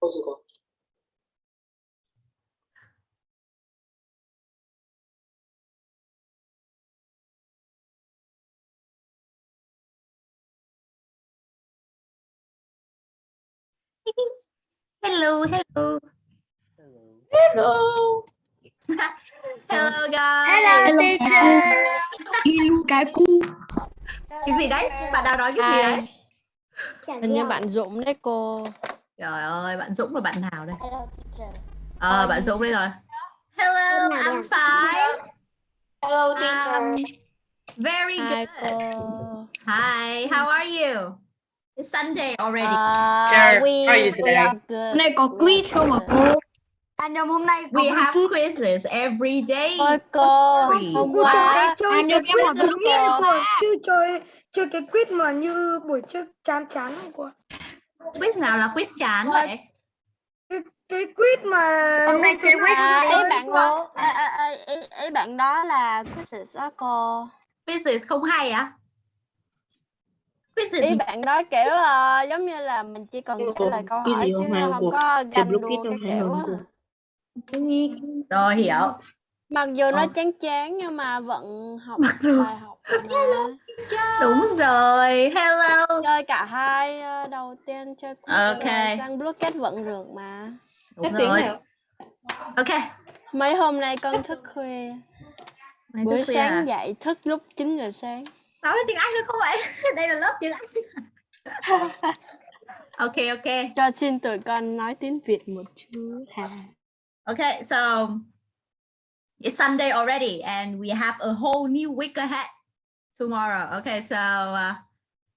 Cô sư cô. Hello, hello. Hello. Hello guys. Hello teacher. Ilu cái cu Cái gì đấy? Bạn nào nói cái gì đấy? hình như bạn Dũng đấy cô Trời ơi, bạn Dũng là bạn nào đây? Hello teacher. Ờ, bạn Dũng đây rồi. Hello, đây? fine. Hello Um, very good. cô Hi, how are you? It's Sunday already. uh, Teacher, we, how are you we today? are good Hôm nay có We quiz không ạ good. cô? À nhầm hôm nay có We have quiz. quizzes every day. Thôi cô hôm qua em à, quiz mà giống cô- như cô chứ chơi chơi cái quiz mà như buổi trước chán chán không cô? Quiz nào là quiz chán What? vậy? Cái, cái quiz mà Hôm nay chơi quiz à, ý bạn đó à, à, à, ý, ý bạn đó là quizzes đó cô Quizzes không hay á? Quizzes ý thì bạn đó kiểu ờ, giống như là mình chỉ cần mà trả lời câu cái hỏi chứ không hay không có ganh đua cái kiểu á. rồi hiểu. mặc dù nó Ờ. chán chán nhưng mà vẫn học bài học mà Đúng rồi. Hello. chơi cả hai ờ, đầu tiên chơi Ok. rồi sang blocket vẫn được mà Đúng tiếng rồi. Ok. mấy hôm nay con thức khuya Này buổi thức sáng à? dậy thức lúc 9 giờ sáng Nói tiếng Anh được không vậy? Đây là lớp tiếng Anh. ok, ok. cho xin tụi con nói tiếng Việt một chút ha Okay, so it's Sunday already, and we have a whole new week ahead tomorrow. Okay, so uh,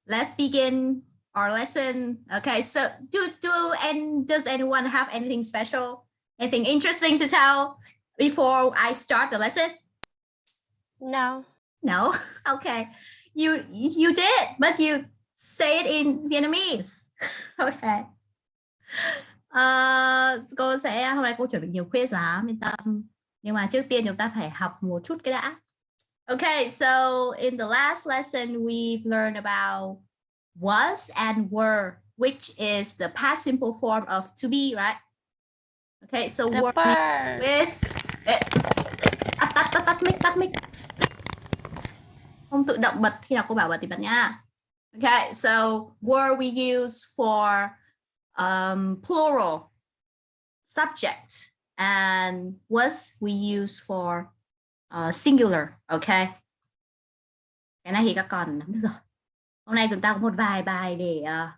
let's begin our lesson. Okay, so do do and does anyone have anything special, anything interesting to tell before I start the lesson? no No. Okay, you you did, but you say it in Vietnamese. Okay. Ờ, cô sẽ hôm nay cô chuẩn bị nhiều quiz lắm yên tâm nhưng mà trước tiên chúng ta phải học một chút cái đã Okay, so in the last lesson we've learned about was and were which is the past simple form of to be right? Okay, so the were with tắt tắt tắt tắt mic tắt mic không tự động bật khi nào cô bảo bật thì bật nha Okay, so were we use for um, plural subject and was we use for singular okay cái này thì các con nắm được rồi. Hôm nay chúng ta có một vài bài để uh,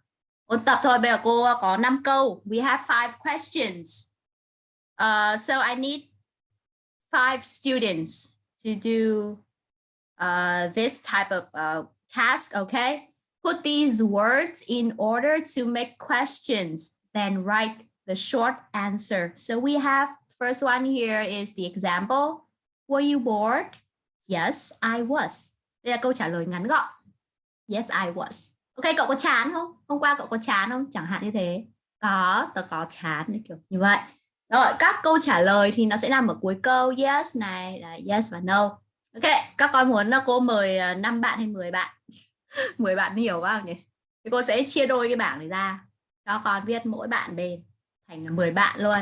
ôn tập thôi. Bây giờ cô có 5 câu. We have five questions. Uh, so I need five students to do uh, this type of uh, task okay put these words in order to make questions, then write the short answer. So we have first one here is the example. Were you bored? Yes, I was. Đây là câu trả lời ngắn gọn. Yes, I was. Ok, cậu có chán không? Hôm qua cậu có chán không? Chẳng hạn như thế. Có, tớ có chán kiểu như vậy. Rồi, các câu trả lời thì nó sẽ nằm ở cuối câu. Yes này, là yes và no. Ok, các con muốn là cô mời ờ, 5 bạn hay 10 bạn? 10 bạn nhiều quá không nhỉ? Thì cô sẽ chia đôi cái bảng này ra cho con viết mỗi bạn bên thành 10 bạn luôn.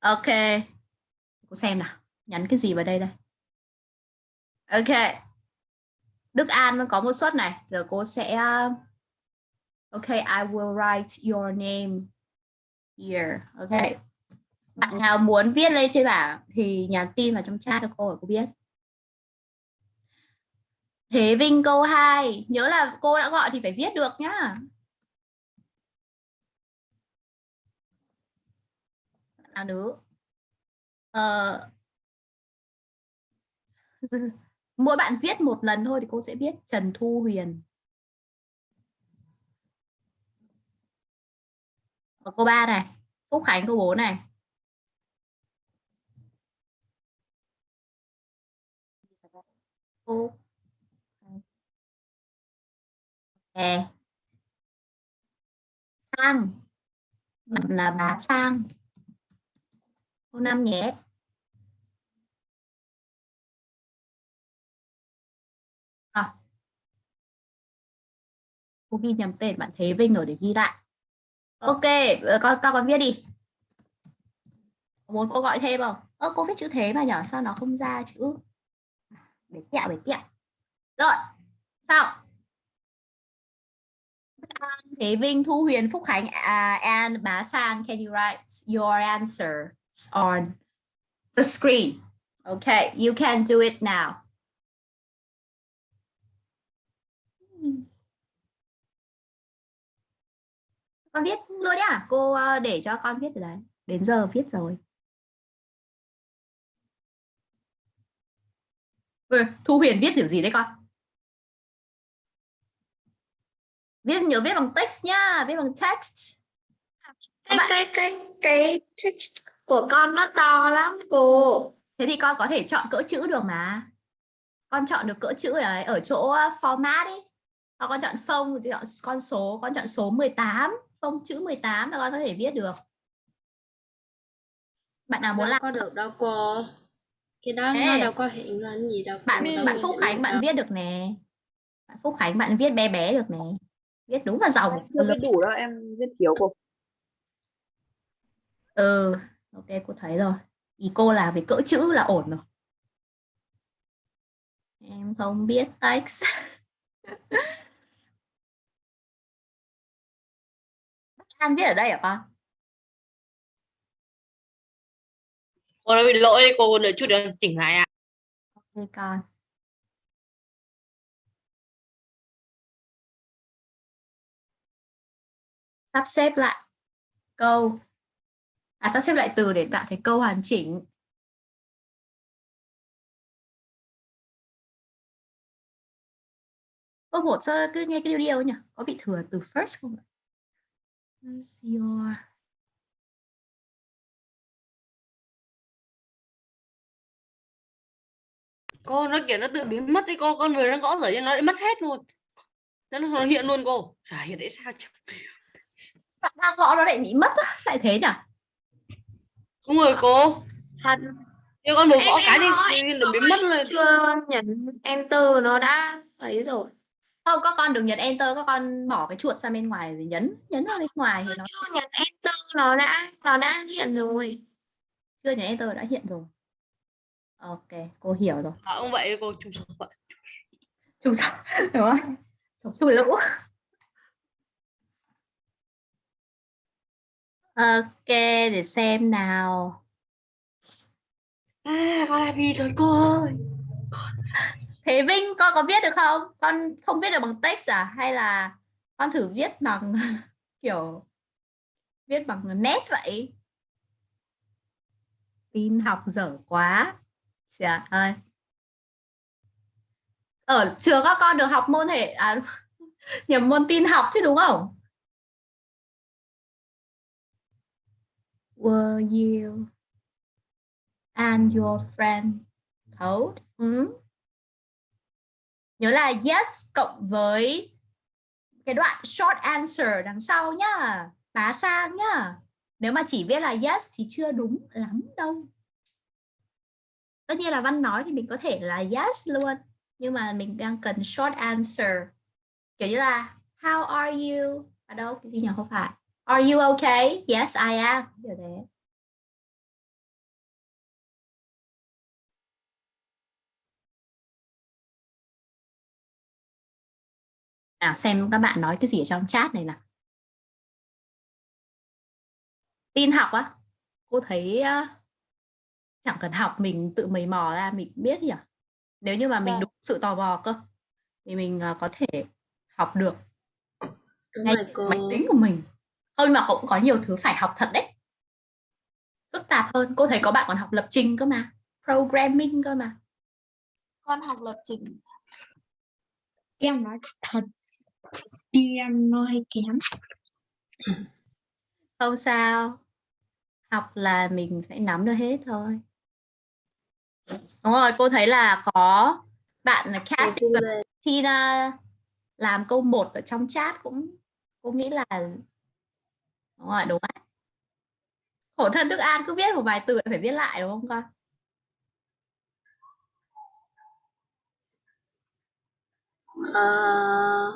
Ok. Cô xem nào, nhắn cái gì vào đây đây. Ok. Đức An có một suất này, giờ cô sẽ Ok, I will write your name here. Ok. Bạn nào muốn viết lên trên bảng thì nhắn tin vào trong chat cho cô để cô biết. Thế Vinh câu 2 Nhớ là cô đã gọi thì phải viết được nhá Nào nữ ờ... Mỗi bạn viết một lần thôi thì cô sẽ biết Trần Thu Huyền Ở cô ba này, Phúc Khánh, cô bốn này Cô Nè. Sang. Bạn là bà Sang. cô năm nhé. Cô ghi nhầm tên bạn Thế Vinh rồi để ghi lại. Ok, ờ, con con con viết đi. Muốn cô gọi thêm không? Ơ cô viết chữ thế mà nhỏ Sao nó không ra chữ? Để kẹo, để kẹo. Rồi, sao? Thế Vinh, Thu Huyền, Phúc Khánh, à, uh, and Bá Sang, can you write your answers on the screen? Okay, you can do it now. Con viết luôn nhá, cô ờ, để cho con viết ở đấy. Đến giờ viết rồi. Ừ, Thu Huyền viết kiểu gì đấy con? Viết nhớ viết bằng text nhá, viết bằng text. Cái cái cái cái text của con nó to lắm cô. Thế thì con có thể chọn cỡ chữ được mà. Con chọn được cỡ chữ đấy ở chỗ uh, format ấy. Con chọn phông thì chọn con số, con chọn số 18, phông chữ 18 là con có thể viết được. Bạn nào muốn đâu làm có được đâu cô cái đó Ê. nó đâu có hiện lên gì đâu bạn đâu bạn Phúc Khánh bạn đâu. viết được nè. Bạn Phúc Khánh bạn viết bé bé được nè. Viết đúng là giàu. chưa viết đủ đâu em viết thiếu cô Ừ, ok cô thấy rồi. Ý cô là về cỡ chữ là ổn rồi. Em không biết text. An viết ở đây hả con? Cô bị lỗi cô đợi chút nữa chỉnh lại ạ. Ok con. Sắp xếp lại câu. À sắp xếp lại từ để tạo thành câu hoàn chỉnh. Câu một cứ nghe cái điều điều nhỉ? Có bị thừa từ first không ạ? What's your Cô nó kiểu nó tự biến mất đi cô, con vừa đang gõ rồi nhưng nó lại mất hết luôn. Nó, nó hiện luôn cô. Chả hiểu tại sao chứ. Sao đang gõ nó lại bị mất á? Lại thế nhỉ? Đúng rồi cô. Thật Nhưng con vừa Em- gõ cái đi nó biến mất luôn. chưa nhấn enter nó đã ấy rồi. Không, các con đừng nhấn enter, các con bỏ cái chuột sang bên ngoài rồi nhấn nhấn vào bên ngoài thì nó chưa nhấn enter nó đã nó đã hiện rồi. chưa nhấn enter đã hiện rồi. Ok, cô hiểu rồi. À, ông vậy cô chung sống vậy. Chung sống, đúng không? Chung lũ. Ok, để xem nào. À, con làm gì rồi cô ơi. Thế Vinh, con có viết được không? Con không viết được bằng text à? Hay là con thử viết bằng kiểu viết bằng nét vậy? Tin học dở quá. Trời ơi. Ở trường các con được học môn thể à, nhầm môn tin học chứ đúng không? Were you and your friend told? hmm? Ừ. Nhớ là yes cộng với cái đoạn short answer đằng sau nhá. Bá sang nhá. Nếu mà chỉ viết là yes thì chưa đúng lắm đâu. Tất nhiên là văn nói thì mình có thể là yes luôn. Nhưng mà mình đang cần short answer. Kiểu như là how are you? Ở đâu? Cái gì nhỉ? Không phải. Are you okay? Yes, I am. Kiểu thế. Nào xem các bạn nói cái gì ở trong chat này nào. Tin học á. Cô thấy uh, chẳng cần học mình tự mày mò ra mình biết nhỉ. Nếu như mà mình Vâng. đủ sự tò mò cơ thì mình uh, có thể học được đúng ngay cô máy tính của mình. Thôi mà cũng có nhiều thứ phải học thật đấy. Phức tạp hơn. Cô thấy có bạn còn học lập trình cơ mà. Programming cơ mà. con học lập trình Em nói thật. Đi em nói kém. Không sao. Học là mình sẽ nắm được hết thôi. Đúng rồi, cô thấy là có bạn là Kat. Tina làm câu 1 ở trong chat cũng cô nghĩ là đúng rồi, đúng đấy. Khổ thân Đức An cứ viết một vài từ lại phải viết lại đúng không con? Ờ,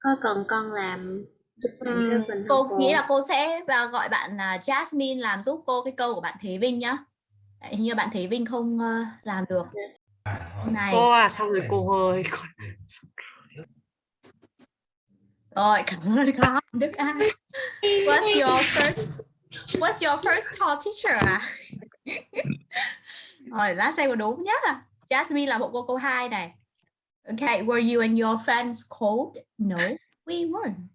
có cần con làm phần cô học nghĩ là cô sẽ à, gọi bạn là Jasmine làm giúp cô cái câu của bạn Thế Vinh nhá. Hình như bạn Thế Vinh không ờ, làm được. Này. cô à xong rồi cô ơi Rồi, cảm ơn con Đức An. What's your first What's your first tall teacher à? Rồi, lát xem có đúng nhá. Jasmine là bộ cô câu 2 này. Okay, were you and your friends cold? No, we weren't.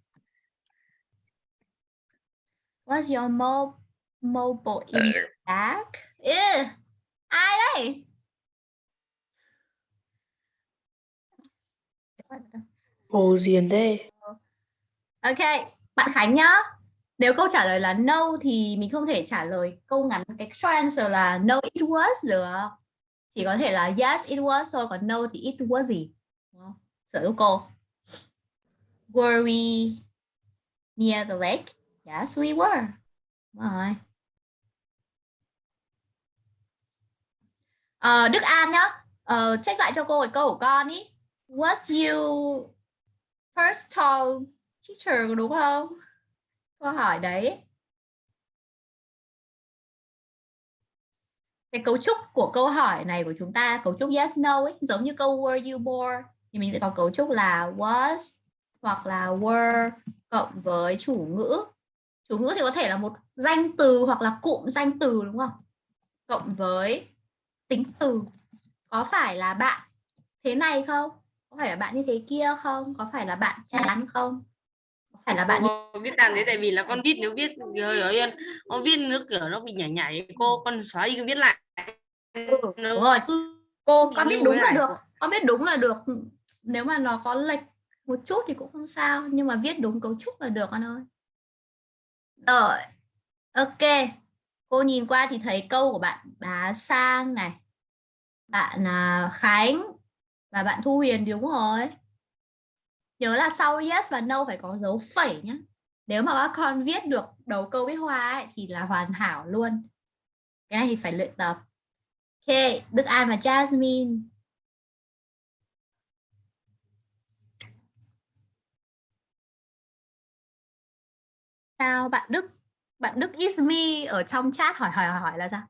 What's your mo mobile in bag? Ew, ai đây? Hồ Diền đây. Ok, bạn Khánh nhá. Nếu câu trả lời là no thì mình không thể trả lời câu ngắn cái short answer là no it was được. Chỉ có thể là yes it was thôi, còn no thì it was gì? Sở hữu cô. Were we near the lake? Yes, we were. Đúng rồi. Ờ, Đức An nhá. Ờ, check lại cho cô cái câu của con ý. Was you first tall teacher đúng không? Câu hỏi đấy. Cái cấu trúc của câu hỏi này của chúng ta, cấu trúc yes no ấy, giống như câu were you born thì mình sẽ có cấu trúc là was hoặc là were cộng với chủ ngữ. Chủ ngữ thì có thể là một danh từ hoặc là cụm danh từ đúng không? Cộng với tính từ. Có phải là bạn thế này không? Có phải là bạn như thế kia không? Có phải là bạn chán không? Có phải là bạn cô biết làm thế tại vì là con viết nếu viết rồi rồi con viết nước kiểu nó bị nhảy nhảy cô con xóa đi viết lại Ừ, đúng rồi. cô con biết đúng là được con biết đúng là được nếu mà nó có lệch một chút thì cũng không sao nhưng mà viết đúng cấu trúc là được con ơi. Rồi ok. Cô nhìn qua thì thấy câu của bạn bá sang này. Bạn à, khánh và bạn thu huyền đúng rồi. Nhớ là sau yes và no phải có dấu phẩy nhé nếu mà các con viết được đầu câu viết hoa ấy, thì là hoàn hảo luôn. Cái này thì phải luyện tập. Ok, Đức An và Jasmine. Sao bạn Đức, bạn Đức is me ở trong chat hỏi hỏi hỏi, là sao?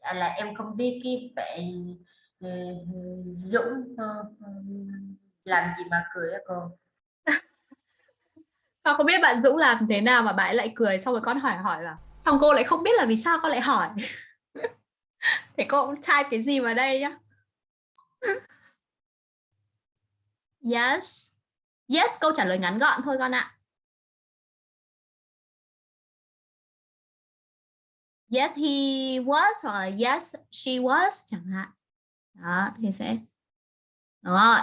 à, là em không biết cái bạn ừ, Dũng ờ, ừ, làm gì mà cười á cô Con không biết bạn Dũng làm thế nào mà bạn ấy lại cười xong rồi con hỏi hỏi là xong cô lại không biết là vì sao con lại hỏi. Thế cô cũng type cái gì vào đây nhá. Yes. Yes câu trả lời ngắn gọn thôi con ạ. Yes he was hoặc là yes she was chẳng hạn. Đó thì sẽ Đúng rồi.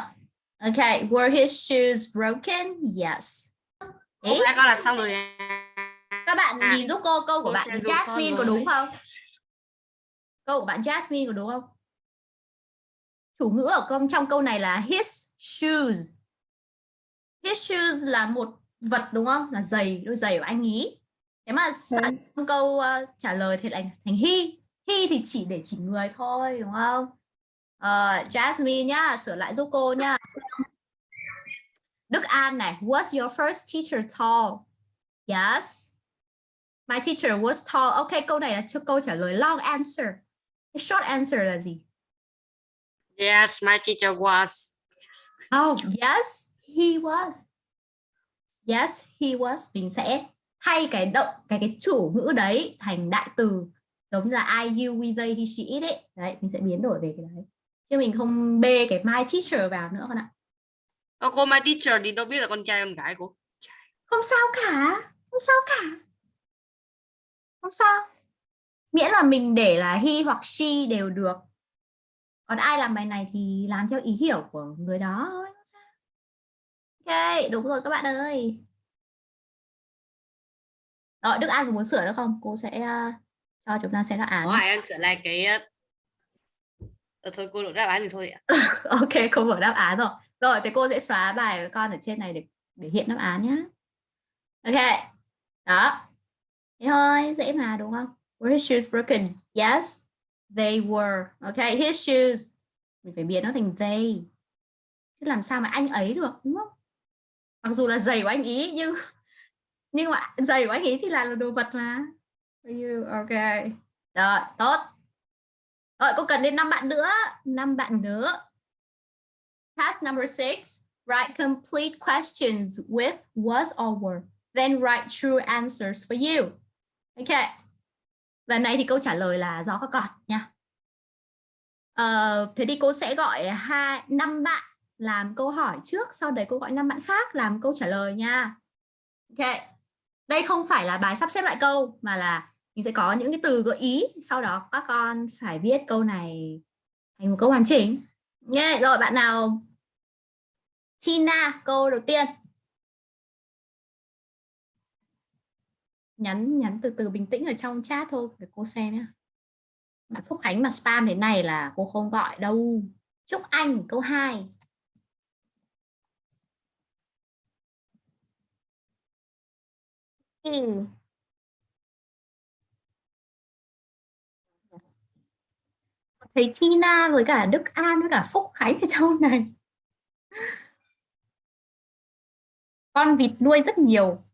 Okay, were his shoes broken? Yes. Đấy, đã con là xong rồi các bạn À, nhìn giúp cô câu của cô bạn Jasmine có đúng không? Câu của bạn Jasmine có đúng không? Chủ ngữ ở công trong câu này là his shoes. His shoes là một vật đúng không? Là giày, đôi giày của anh ý. Thế mà sẵn trong câu ờ, trả lời thì lại thành he. He thì chỉ để chỉ người thôi đúng không? Ờ, Jasmine nhá, sửa lại giúp cô nhá. Đức An này, was your first teacher tall? Yes. My teacher was tall. Ok, câu này là cho câu trả lời long answer. Cái short answer là gì? Yes my teacher was Oh, yes, he was. Yes, he was. Mình sẽ thay cái động cái cái chủ ngữ đấy thành đại từ giống như là I, you, we, they, he, she, it ấy. Đấy, mình sẽ biến đổi về cái đấy. Chứ mình không bê cái my teacher vào nữa con ạ. Ờ, cô my teacher thì đâu biết là con trai con gái cô Không sao cả, không sao cả. Không sao. Miễn là mình để là he hoặc she đều được. Còn ai làm bài này thì làm theo ý hiểu của người đó thôi. Ok, đúng rồi các bạn ơi. Rồi, Đức An có muốn sửa nữa không? Cô sẽ uh, cho chúng ta xem đáp án. có ai ăn sửa lại cái ờ, thôi cô đổi đáp án thì thôi ạ ok, cô mở đáp án rồi. Rồi, thì cô sẽ xóa bài của con ở trên này để để hiện đáp án nhé. Ok. Đó. Thế thôi, dễ mà đúng không? Were his shoes broken? Yes, they were. Okay, his shoes. mình phải biến nó thành they chứ làm sao mà anh ấy được đúng không mặc dù là giày của anh ý nhưng nhưng mà giày của anh ý thì là đồ vật mà you okay. rồi tốt rồi cô cần đến năm bạn nữa năm bạn nữa task number six write complete questions with was or were then write true answers for you Okay lần này thì câu trả lời là do các con nha. Ờ, thế thì cô sẽ gọi hai năm bạn làm câu hỏi trước sau đấy cô gọi năm bạn khác làm câu trả lời nha. Ok đây không phải là bài sắp xếp lại câu mà là mình sẽ có những cái từ gợi ý sau đó các con phải viết câu này thành một câu hoàn chỉnh. Nhé rồi bạn nào? China câu đầu tiên. Nhắn nhắn từ từ bình tĩnh ở trong chat thôi để cô xem nhé bạn Phúc Khánh mà spam thế này là cô không gọi đâu. Chúc Anh câu 2 ừ. thấy Tina với cả Đức An với cả Phúc Khánh ở trong này. Con vịt nuôi rất nhiều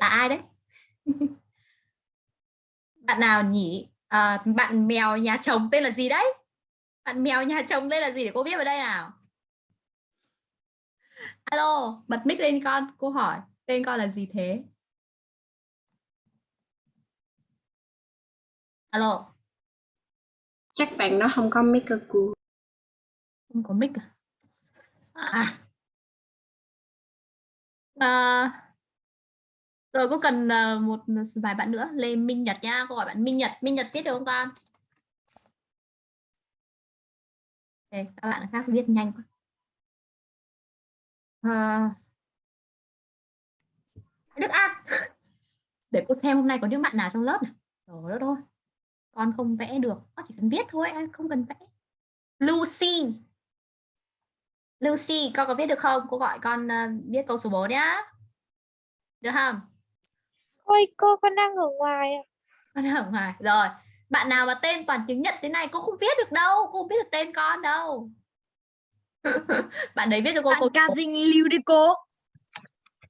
là ai đấy? Bạn nào nhỉ? À, bạn mèo nhà chồng tên là gì đấy? Bạn mèo nhà chồng tên là gì để cô viết vào đây nào? Alo bật mic lên con. Cô hỏi tên con là gì thế? Alo. Chắc bạn nó không có mic cơ cô. Không có mic à, à. à rồi cô cần ờ, một vài bạn nữa? Lê Minh Nhật nha cô gọi bạn Minh Nhật. Minh Nhật viết được không con? Okay, các bạn khác viết nhanh quá. À... Đức An. Để cô xem hôm nay có những bạn nào trong lớp này. Rồi đó thôi con không vẽ được. Con chỉ cần viết thôi không cần vẽ. Lucy. Lucy con có viết được không? Cô gọi con ờ, viết câu số 4 nhá. Được không? Ôi cô con đang ở ngoài ạ. con đang ở ngoài. Rồi bạn nào mà tên toàn chứng nhận thế này cô không viết được đâu cô không biết được tên con đâu. Bạn đấy viết cho cô bạn cô ca dinh lưu đi cô.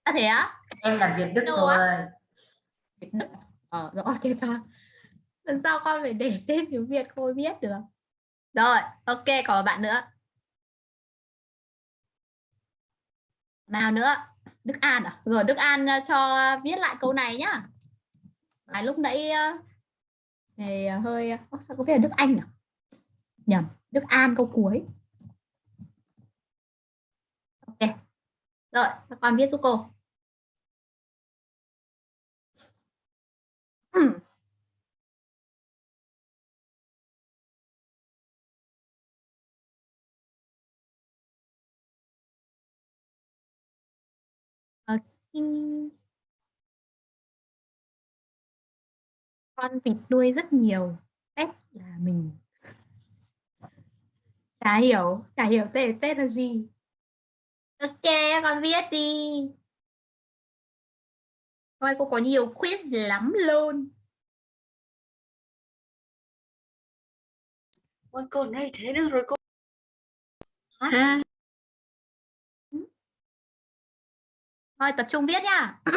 À, thế á? Em là Việt Đức Đâu á? ơi Việt Đức. Ờ rõ thế ta lần sau con phải để tên tiếng Việt cô biết được. Rồi ok còn bạn nữa. Nào nữa Đức An à? Rồi Đức An ờ, cho viết lại câu này nhá. Bài lúc nãy ờ, thì ờ, hơi Ơ, sao có phải là Đức Anh à nhầm Đức An câu cuối. Ok. Rồi các con viết giúp cô. Ừm. Con vịt nuôi rất nhiều pet là mình. Chả hiểu chả hiểu tên tên là gì. Ok con viết đi. Thôi cô có nhiều quiz lắm luôn. Ôi cô này thế được rồi cô. Ha Thôi tập trung viết nha.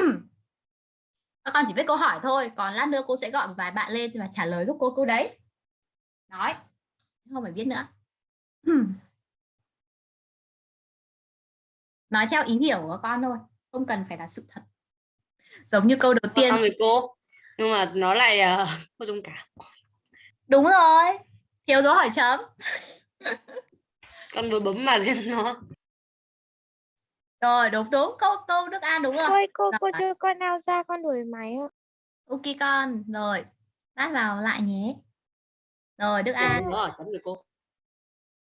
Các con chỉ viết câu hỏi thôi, còn lát nữa cô sẽ gọi một vài bạn lên và trả lời giúp cô câu đấy. Nói, không phải viết nữa. Nói theo ý hiểu của con thôi, không cần phải là sự thật. Giống như câu đầu tiên, rồi cô nhưng mà nó lại uh, có dung cảm đúng rồi, thiếu dấu hỏi chấm. con vừa bấm mà lên nó Rồi, đúng đúng, câu câu Đức An đúng rồi. Ôi cô cô Rồi. chưa con nào ra con đuổi máy ạ. Ok con, rồi, lát vào lại nhé. Rồi, Đức An. nó hỏi chấm rồi cô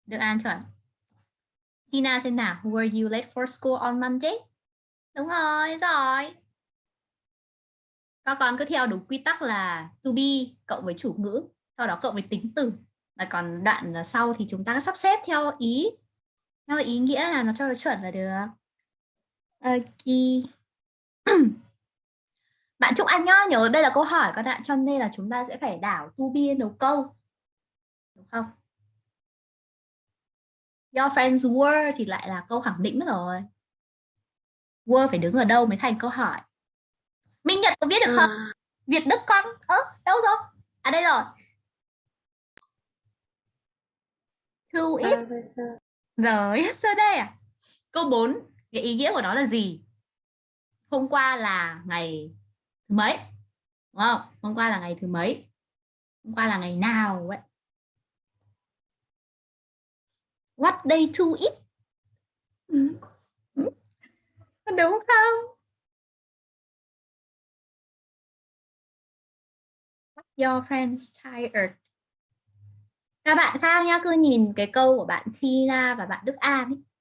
Được an chuẩn. Tina xem nào. Were you late for school on Monday? Đúng rồi, rồi. Các con cứ theo đúng quy tắc là to be cộng với chủ ngữ, sau đó cộng với tính từ. Và còn đoạn sau thì chúng ta sắp xếp theo ý theo ý nghĩa là nó cho nó chuẩn là được. Ok. Bạn Trúc Anh nhá, nhớ đây là câu hỏi con ạ, cho nên là chúng ta sẽ phải đảo to be đầu câu. Đúng không? Your friends were thì lại là câu khẳng định rồi. Were phải đứng ở đâu mới thành câu hỏi. Minh Nhật có viết được không? Việt Đức con. Ơ, đâu rồi? À đây rồi. To it. Rồi, yesterday à? Câu 4, cái ý nghĩa của nó là gì? Hôm qua là ngày thứ mấy? Đúng không? Hôm qua là ngày thứ mấy? Hôm qua là ngày nào vậy? What day to it? Ừ. Ừ. Đúng không? Your friends tired. Các bạn khác nhá, cứ nhìn cái câu của bạn Tina và bạn Đức An ấy.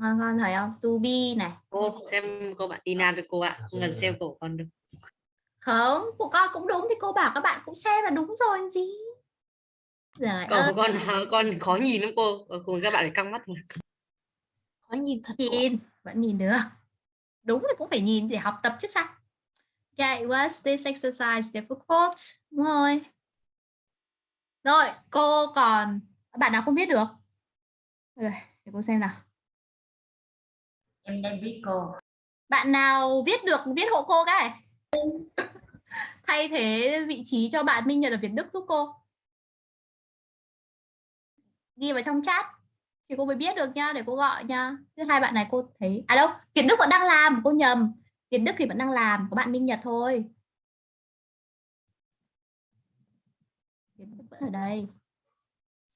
Con, con thấy không? To be này. cô xem cô bạn Tina cho cô ạ không cần xem cổ con được Không, của con cũng đúng thì cô bảo các bạn cũng xem là đúng rồi gì. Cổ ơi, của con con khó nhìn lắm cô Ờ, cùng các bạn phải căng mắt mà Có nhìn thật nhìn, vẫn nhìn được. Đúng thì cũng phải nhìn để học tập chứ sao. Okay, was this exercise difficult? Đúng rồi. Rồi, cô còn bạn nào không viết được? Rồi, để cô xem nào. Em đang biết cô Bạn nào viết được viết hộ cô cái. Thay thế vị trí cho bạn Minh Nhật ở Việt Đức giúp cô. Ghi vào trong chat thì cô mới biết được nha để cô gọi nha. Thứ hai bạn này cô thấy à đâu, Việt Đức vẫn đang làm, cô nhầm. Việt Đức thì vẫn đang làm, có bạn Minh Nhật thôi. Việt Đức vẫn ở đây.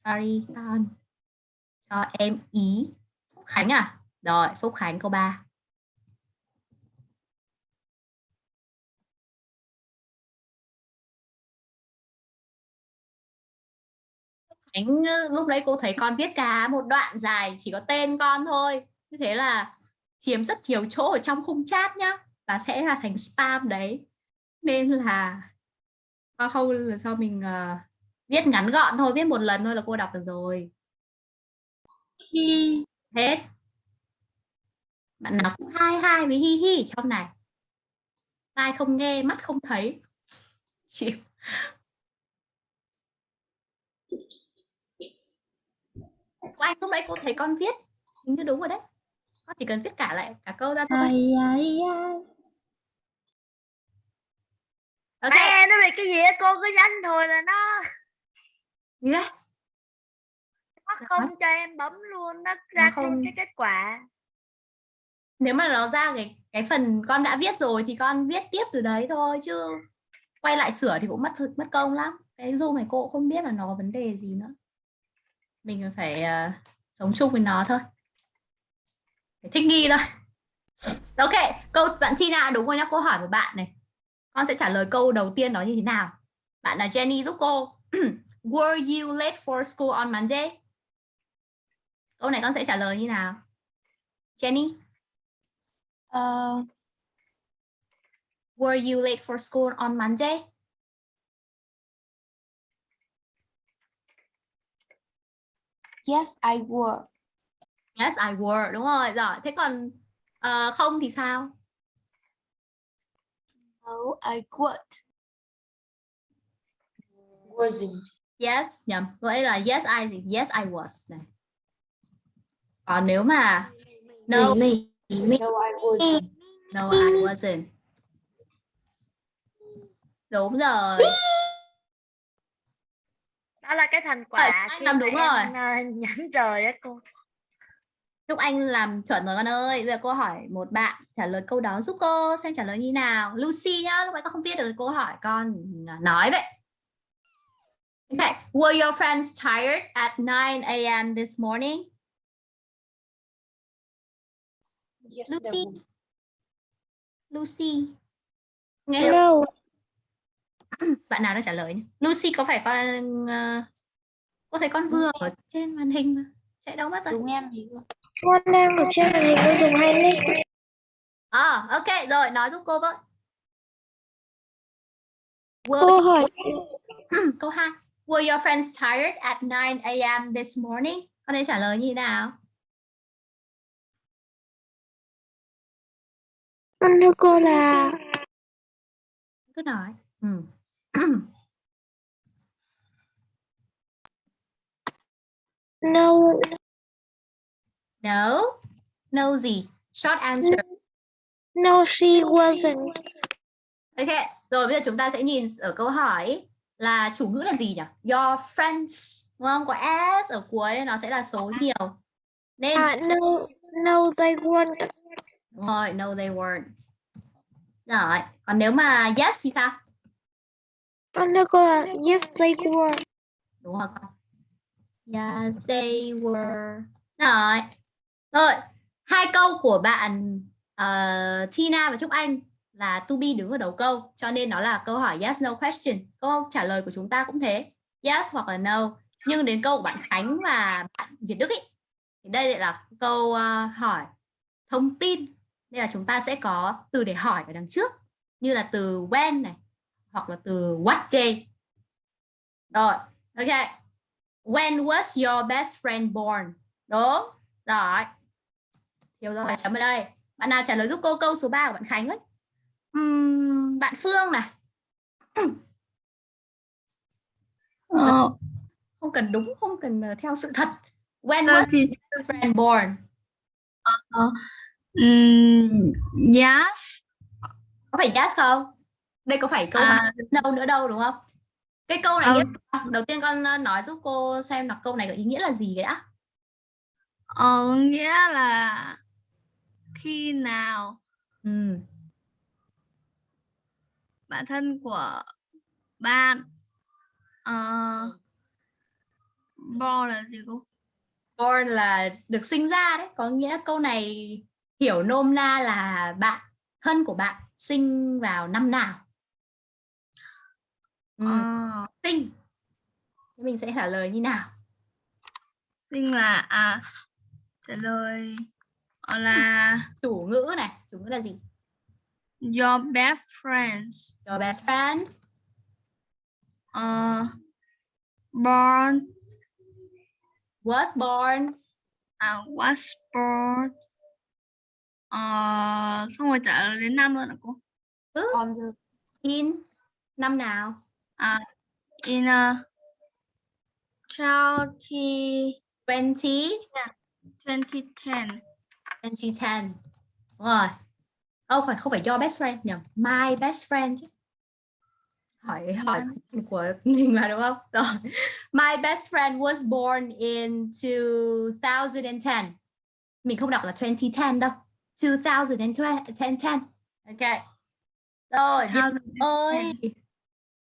Sorry con. Cho em ý. Khánh à? Rồi, Phúc Khánh câu 3. Khánh lúc đấy cô thấy con viết cả một đoạn dài chỉ có tên con thôi. Như thế là chiếm rất nhiều chỗ ở trong khung chat nhá và sẽ là thành spam đấy. Nên là con không là mình uh, viết ngắn gọn thôi, viết một lần thôi là cô đọc được rồi. Hết. Bạn nào cũng hai hai với hi hi trong này. Tai không nghe, mắt không thấy. Chịu. Anh lúc nãy cô thấy con viết hình như đúng rồi đấy. Con chỉ cần viết cả lại cả câu ra thôi. Ok. Ê, nó bị cái gì á, cô cứ danh thôi là nó gì đấy? Nó không cho em bấm luôn nó ra không- thêm cái kết quả nếu mà nó ra cái cái phần con đã viết rồi thì con viết tiếp từ đấy thôi chứ quay lại sửa thì cũng mất thực mất công lắm. Cái zoom này cô cũng không biết là nó có vấn đề gì nữa. Mình phải uh, sống chung với nó thôi. Phải thích nghi thôi. Ok câu bạn Tina đúng rồi nhá câu hỏi của bạn này. Con sẽ trả lời câu đầu tiên đó như thế nào? Bạn là Jenny giúp cô. Were you late for school on Monday? Câu này con sẽ trả lời như nào? Jenny? Ờ, Were you late for school on Monday? yes I were Yes, I were. Đúng rồi. Rồi. Thế còn ờ, không thì sao? no I would wasn't Yes, nhầm. Vậy là yes I thì yes I was này. Còn nếu mà no, no I wasn't no I wasn't. Đúng rồi. đó là cái thành quả anh khi làm đúng em, ờ, nhắn trời á cô Chúc anh làm chuẩn rồi con ơi. Bây giờ cô hỏi một bạn trả lời câu đó giúp cô xem trả lời như nào. Lucy nhá, lúc nãy con không biết được câu hỏi con nói vậy. Okay. Were your friends tired at 9 a.m. this morning? Yes Lucy. Lucy. Nghe được No, bạn nào đã trả lời nhỉ? Lucy có phải con uh, cô thấy con vừa ở trên màn hình mà chạy đâu mất rồi đúng em thì con đang ở trên màn hình con dùng hai nick. à ok rồi nói giúp cô với Câu Were, hỏi câu hai Were your friends tired at 9 a.m. this morning? Con đây trả lời như thế nào? Con thưa cô là Cứ nói. Ừ. no No. No gì? Short answer. No, she wasn't. Ok, rồi bây giờ chúng ta sẽ nhìn ở câu hỏi là chủ ngữ là gì nhỉ? Your friends, đúng không? Có s ở cuối nó sẽ là số nhiều. Nên À, no, no, they weren't. Rồi, no they weren't. Rồi, còn nếu mà yes thì sao? Con nói cô là yes, they were. Đúng không con? Yes, they were. Rồi. Rồi, hai câu của bạn ờ, Tina và Trúc Anh là to be đứng ở đầu câu, cho nên nó là câu hỏi yes no question. Câu trả lời của chúng ta cũng thế, yes hoặc là no. Nhưng đến câu của bạn Khánh và bạn Việt Đức ý, thì đây lại là câu ờ, hỏi thông tin. Nên là chúng ta sẽ có từ để hỏi ở đằng trước, như là từ when này, hoặc là từ what day. Rồi, ok. When was your best friend born? Đúng. Rồi. Hiểu rồi, chấm ở đây. Bạn nào trả lời giúp cô câu số 3 của bạn Khánh ấy? Ừm, bạn Phương này. Ờ, Không cần đúng, không cần ờ, theo sự thật. When ờ, was your best friend born? Ừm, yes Có phải yes không? Đây có phải câu À. đâu nữa đâu đúng không? Cái câu này là gì? đầu tiên con ờ, nói giúp cô xem là câu này có ý nghĩa là gì đã? ờ, nghĩa là khi nào Ừ. bạn thân của bạn ờ, bo là gì cô Born là được sinh ra đấy, có nghĩa câu này hiểu nôm na là bạn thân của bạn sinh vào năm nào. Ừ, Ờ, sinh. Mình sẽ trả lời như nào? sinh là à trả lời ờ, là Chủ ngữ này, chủ ngữ là gì? your best friends Your best friend. ờ, born Was born à, was born ờ, xong rồi trả lời đến năm luôn hả cô in năm nào? in a twenty 20 twenty ten 2010. Đúng rồi. Không phải không phải your best friend nhầm, my best friend chứ. Hỏi hỏi của mình mà đúng không? Rồi. My best friend was born in 2010. Mình không đọc là 2010 đâu. 2010. Ok. Rồi, Việt ơi.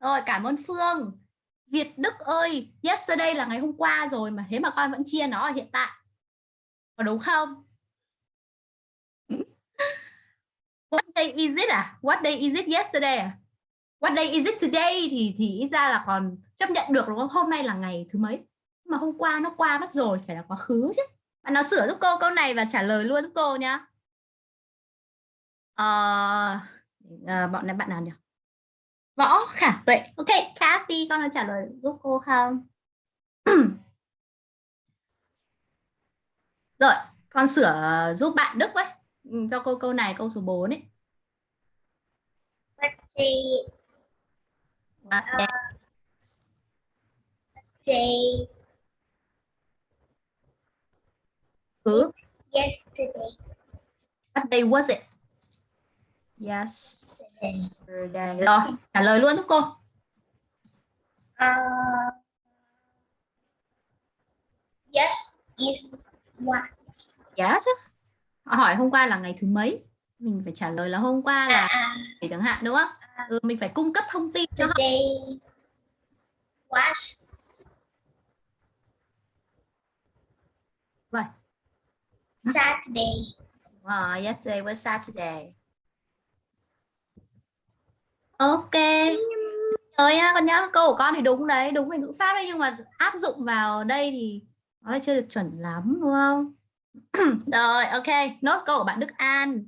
Rồi, cảm ơn Phương. Việt Đức ơi, yesterday là ngày hôm qua rồi mà thế mà con vẫn chia nó ở hiện tại. Có đúng không? What day is it à? What day is it yesterday à? What day is it today thì thì ít ra là còn chấp nhận được đúng không? Hôm nay là ngày thứ mấy? Mà hôm qua nó qua mất rồi, phải là quá khứ chứ. Bạn nào sửa giúp cô câu này và trả lời luôn giúp cô nhá. Ờ, ờ, bọn này bạn nào nhỉ? Võ Khả Tuệ. Ok, Kathy con có trả lời giúp cô không? Rồi, con sửa giúp bạn Đức với. Ừ, Cho cô câu này câu số 4 ấy. Day, What day, day cứ yesterday? what day was it? Yes. Yesterday. Rồi, trả lời luôn giúp cô. Uh, yes, is what? Yes. Họ hỏi hôm qua là ngày thứ mấy? Mình phải trả lời là hôm qua là À, để chẳng hạn đúng không? Ừ, mình phải cung cấp thông tin cho họ. was Rồi. Saturday. Wow, yesterday was Saturday. Ok. Rồi nhá con nhá, câu của con thì đúng đấy, đúng về ngữ pháp đấy nhưng mà áp dụng vào đây thì nó chưa được chuẩn lắm đúng không? Rồi, ok, nốt câu của bạn Đức An.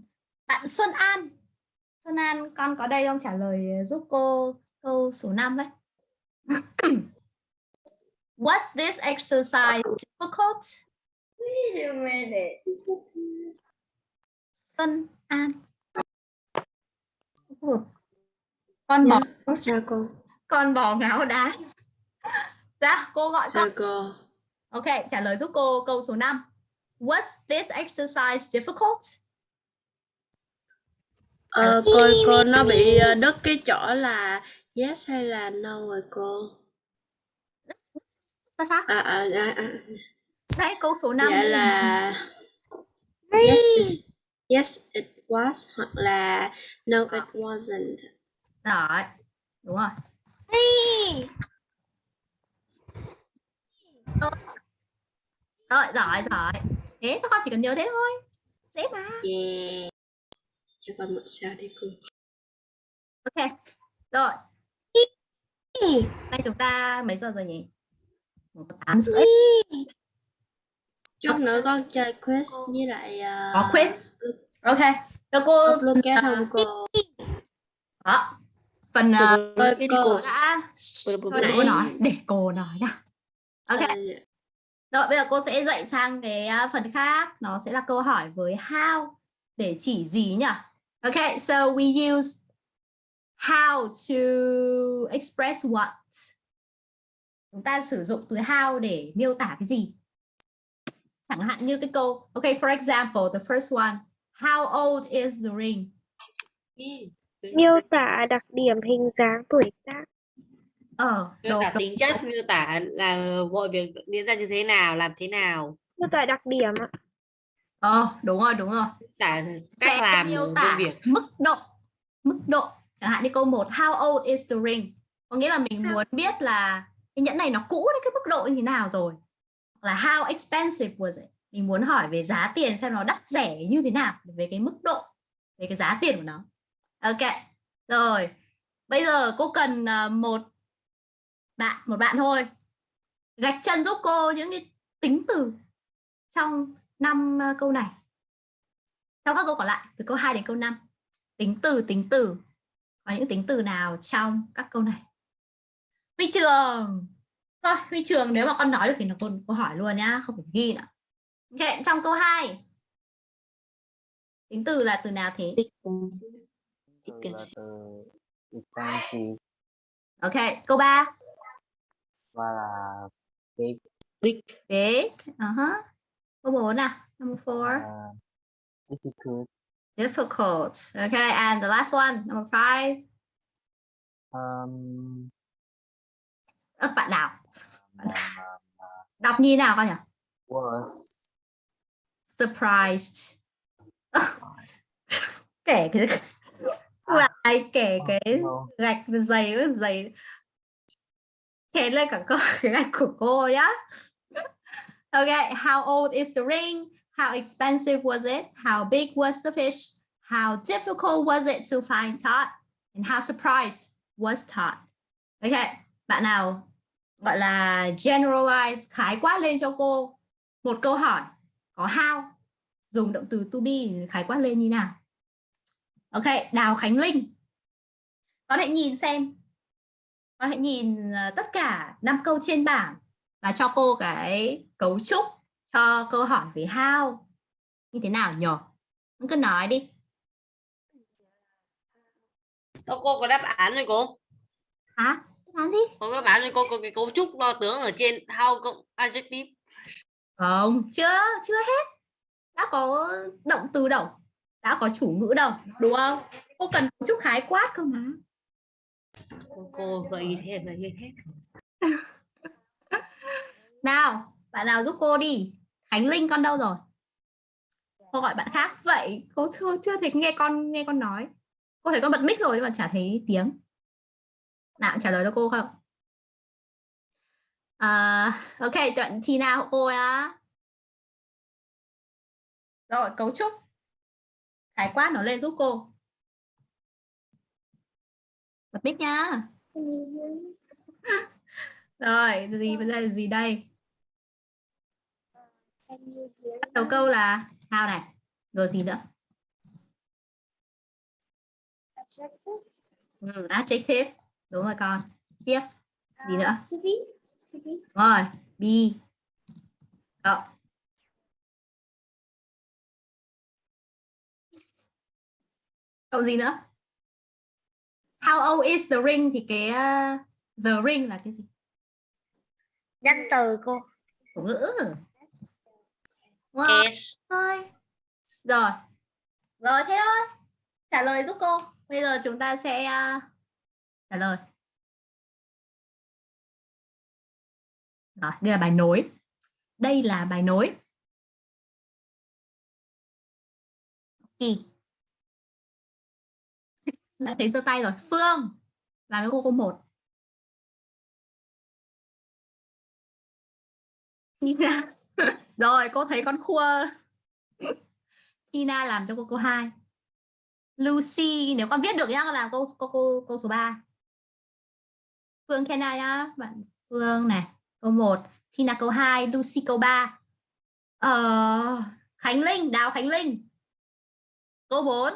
Bạn Xuân An. Xuân An, con có đây không trả lời giúp cô câu số 5 đấy. Was this exercise difficult? Wait a minute. Xuân An. Con bò, Sao cô? con bò ngáo đá. Dạ, cô gọi con. Sao cô? Ok, trả lời giúp cô câu số 5. Was this exercise difficult? Ờ, cô cô nó bị ờ, đứt cái chỗ là yes hay là no rồi cô? Là sao? À, à, à, à. Đấy, câu số 5. Dạ là yes, yes it was hoặc là no it wasn't. Rồi, đúng rồi. Rồi, giỏi, giỏi. Thế các con chỉ cần nhớ thế thôi. Dễ mà. Yeah. Cho con một sao đi cô. Ok. Rồi. Nay chúng ta mấy giờ rồi nhỉ? Một tám rưỡi. Chút nữa con chơi quiz với lại ờ, Có quiz. Ok. Cho cô upload kết không cô? đó. Phần uh, Cô, cô cô. đã Thôi để cô nói, để cô nói nào. Ok. Ờ, Rồi bây giờ cô sẽ dạy sang cái à, phần khác, nó sẽ là câu hỏi với how để chỉ gì nhỉ? Okay, so we use how to express what. Chúng ta sử dụng từ how để miêu tả cái gì? Chẳng hạn như cái câu, okay, for example, the first one, how old is the ring? Miêu tả đặc điểm hình dáng tuổi tác. Ờ, miêu tả tính chất miêu tả là mọi việc diễn ra như thế nào làm thế nào? Miêu tả đặc điểm ạ. Ờ, đúng rồi, đúng rồi. miêu tả sẽ cách làm miêu tả việc. mức độ mức độ. Chẳng hạn như câu 1 how old is the ring? Có nghĩa là mình muốn biết là cái nhẫn này nó cũ đến cái mức độ như thế nào rồi. Là how expensive was it? Mình muốn hỏi về giá tiền xem nó đắt rẻ như thế nào về cái mức độ về cái giá tiền của nó ok rồi. Bây giờ cô cần à, một bạn một bạn thôi. Gạch chân giúp cô những cái tính từ trong năm à, câu này. Trong các câu còn lại từ câu 2 đến câu 5 tính từ tính từ. Có những tính từ nào trong các câu này? Huy trường. Thôi huy trường nếu mà con nói được thì nó cô, cô hỏi luôn nhá không phải ghi nữa. Ok trong câu 2 tính từ là từ nào thế? Từ là từ expensive ok câu 3 và là big. Big. big uh-huh. câu 4 nào number 4 uh, difficult. Difficult. Okay and the last one number 5 um, Ơ, bạn nào? mà, mà đọc như nào con nhỉ? Was surprised. Kể cái lại kể cái no, gạch dày dày chén lên cả câu cái gạch của cô nhá. Okay how old is the ring? How expensive was it? How big was the fish? How difficult was it to find Todd? And how surprised was Todd? Okay bạn nào gọi là generalize khái quát lên cho cô một câu hỏi có how? Dùng động từ to be khái quát lên như nào. Ok đào khánh linh con hãy nhìn xem. Con hãy nhìn ờ, tất cả năm câu trên bảng và cho cô cái cấu trúc cho câu hỏi về how như thế nào nhỉ? Con cứ nói đi. Ô, cô có đáp án rồi cô? Hả? Nói đi có đáp án rồi cô có cái cấu trúc đo tướng ở trên how cộng adjective? Không chưa chưa hết. Đã có động từ đâu? Đã có chủ ngữ đâu đúng không? Cô cần cấu trúc khái quát cơ mà cô, cô gợi ý thế gợi ý thế. Nào bạn nào giúp cô đi. Khánh linh con đâu rồi? Cô gọi bạn khác. Vậy cô chưa chưa thấy nghe con nghe con nói. Cô thấy con bật mic rồi nhưng mà chả thấy tiếng. Nào trả lời cho cô không? À, ok đoạn chi nào cô á rồi cấu trúc. Khái quát nó lên giúp cô bật mic nhá rồi gì bây giờ là gì đây Bắt đầu câu là how này rồi gì nữa ừ, adjective đúng rồi con tiếp gì nữa To be. To be. rồi be Đó. Câu gì nữa? How old is the ring thì cái uh, the ring là cái gì? Danh từ cô. Chủ ngữ. Đúng không? yes thôi. Rồi. Rồi thế thôi. Trả lời giúp cô. Bây giờ chúng ta sẽ uh, trả lời. Rồi đây là bài nối. Đây là bài nối. Kỳ đã thấy giơ tay rồi. Phương là cái cô cô một. Tina. rồi cô thấy con khua. Tina làm cho cô cô 2 Lucy nếu con viết được nhá làm cô cô cô cô số 3 Phương Kenna nhá. Bạn Phương này câu 1 Tina câu 2 Lucy câu 3 ờ, Khánh Linh Đào Khánh Linh. Câu 4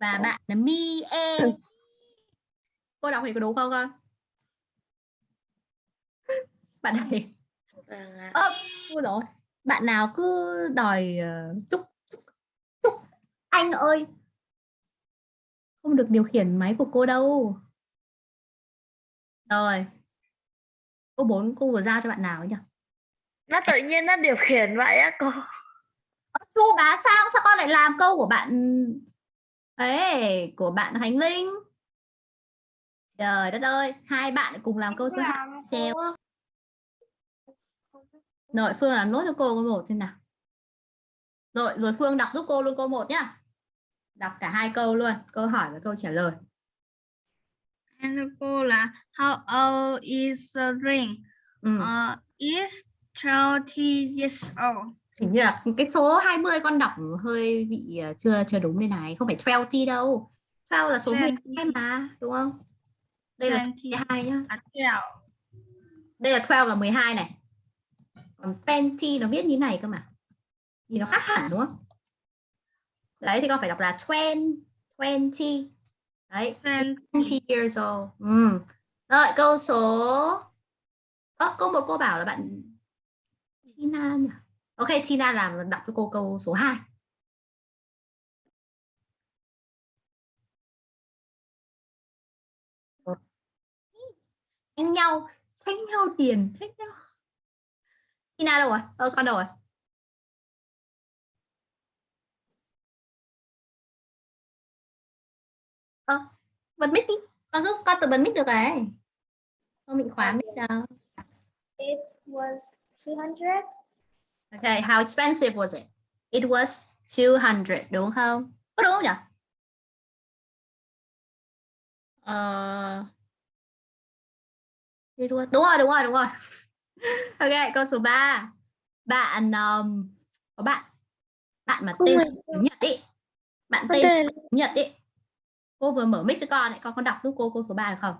và bạn là Mi E. Cô đọc thì có đúng không con? Bạn này. Vâng ạ. ơ ôi rồi. Bạn nào cứ đòi ờ, chúc chúc chúc anh ơi. Không được điều khiển máy của cô đâu. Rồi. Câu 4 cô vừa ra cho bạn nào ấy nhỉ? Nó tự nhiên nó điều khiển vậy á cô. Ơ, chu bá sang sao con lại làm câu của bạn ấy của bạn Khánh Linh trời đất ơi hai bạn cùng làm câu số 2 xem Rồi Phương làm nốt cho cô câu một xem nào. Rồi rồi Phương đọc giúp cô luôn câu một nhá. Đọc cả hai câu luôn, câu hỏi và câu trả lời. Hello cô là How old is the ring? Ừ. Uh, is 20 years old. Hình như là cái số 20 con đọc hơi bị ờ, chưa chưa đúng đây này, không phải 20 đâu. 12 là số 12 mà, đúng không? Đây là số 20. 12 nhá. À, twelve. Đây là 12 là 12 này. Còn 20 nó viết như này cơ mà. Thì nó khác hẳn đúng không? Đấy thì con phải đọc là 20, 20. Đấy, 20 years old. Ừ. Rồi câu số Ơ, câu một cô bảo là bạn Tina nhỉ? Ok, Tina làm đọc cho cô câu số 2. Tranh nhau, tranh nhau tiền, tranh nhau. Tina đâu rồi? Ờ, con đâu rồi? Ờ, bật mic đi. Con cứ con tự bật mic được rồi. Không bị khóa mic đâu. It was 200. Okay, how expensive was it? It was 200, đúng không? Có đúng không nhỉ? Ờ, it was... Đúng rồi, đúng rồi, đúng rồi. Ok, câu số 3. Bạn um, có bạn bạn mà tên tiếng Nhật ý. Bạn tên tiếng Nhật ý. Cô vừa mở mic cho con ấy, con có đọc giúp cô câu số 3 được không?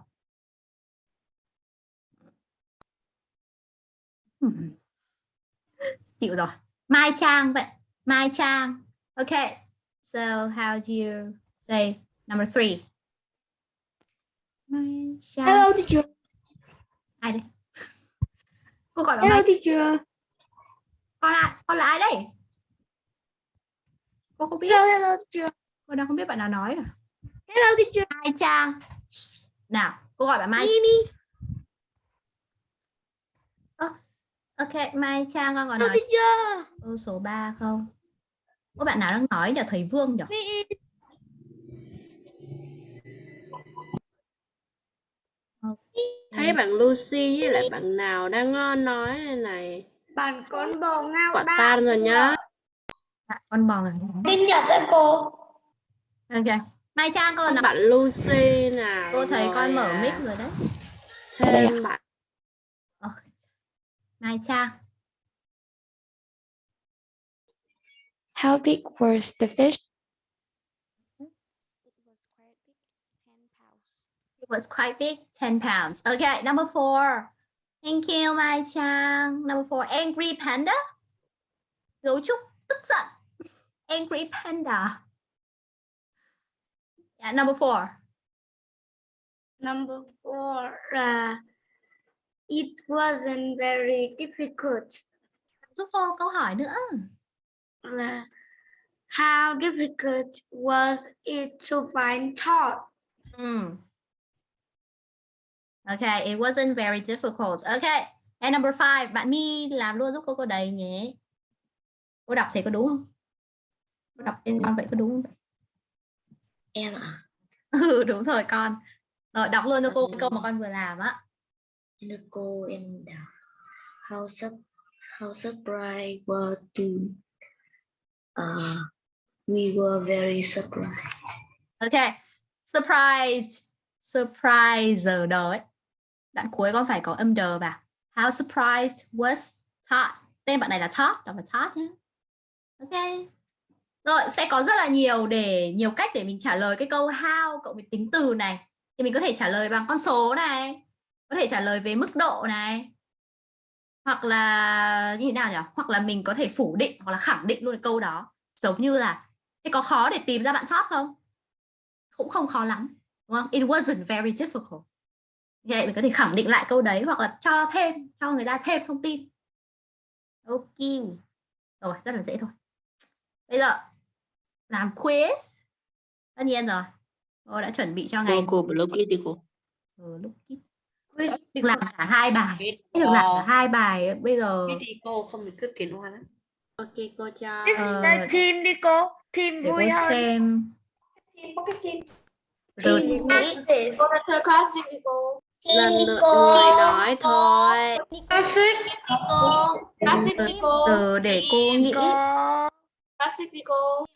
Hmm. Chịu rồi. Mai Trang vậy. Mai Trang. Okay. So how do you say number three? Mai Trang. Hello teacher. Ai đây? Cô gọi là Mai. teacher. Con là con là ai đây? Cô không biết. Hello hello teacher. Cô đang không biết bạn nào nói cả. Hello teacher. Mai Trang. Nào, cô gọi bạn Mai. Mimi. Ok, Mai Trang con còn nói câu số 3 không? Có bạn nào đang nói nhỉ? Thầy Vương nhỉ? Thấy bạn Lucy với lại bạn nào đang ờ, nói đây này. Bạn con bò ngao Quả tan rồi nhá. À, con bò này. Tin Nhật đấy cô. Ok. Mai Trang con nói. Bạn Lucy nào. Cô thấy con mở mic rồi đấy. Thêm bạn Ờ, Mai Trang. How big was the fish? It was quite big, 10 pounds. Okay, number four. Thank you, Mai Trang. Number four, angry panda. Gấu trúc tức giận. Angry panda. Yeah, number four. Number four. Uh, it wasn't very difficult. Giúp cô câu hỏi nữa. là how difficult was it to find Todd? Mm. Okay, it wasn't very difficult. Okay, And number five, bạn My làm luôn giúp cô cô đầy nhé. Cô đọc thế có đúng không? Cô đọc tên con vậy có đúng không? em ạ Ừ, đúng rồi con. Rồi đọc luôn cho cô cái câu mà con vừa làm á em đưa cô em đọc how sur how surprised were to uh, we were very surprised okay Surprised. Surprise giờ ấy. Đoạn cuối con phải có âm đờ vào. How surprised was Todd. Tên bạn này là Todd, đọc là Todd nhé. Ok. Rồi sẽ có rất là nhiều để nhiều cách để mình trả lời cái câu how cộng với tính từ này. Thì mình có thể trả lời bằng con số này, có thể trả lời về mức độ này. Hoặc là như thế nào nhỉ? Hoặc là mình có thể phủ định hoặc là khẳng định luôn cái câu đó. Giống như là thế có khó để tìm ra bạn top không? Cũng không khó lắm, đúng không? It wasn't very difficult. Vậy mình có thể khẳng định lại câu đấy hoặc là cho thêm cho người ta thêm thông tin. Ok. Rồi, rất là dễ thôi. Bây giờ làm quiz. Tất nhiên rồi. Cô đã chuẩn bị cho ngày Cô, it đi cô. ừ, lúc. Được làm cả hai bài. Sẽ được làm cả hai bài. Bây giờ Thế thì cô không bị cướp kiến hoa lắm. Ok cô cho. Ờ, Đây, team đi cô. Team để vui cô hơn. xem. có cái team Từ Team nghĩ để cô ra chơi classic đi cô Lần lượt người nói thôi. classic cô classic đi cô từ để cô nghĩ. Classic đi cô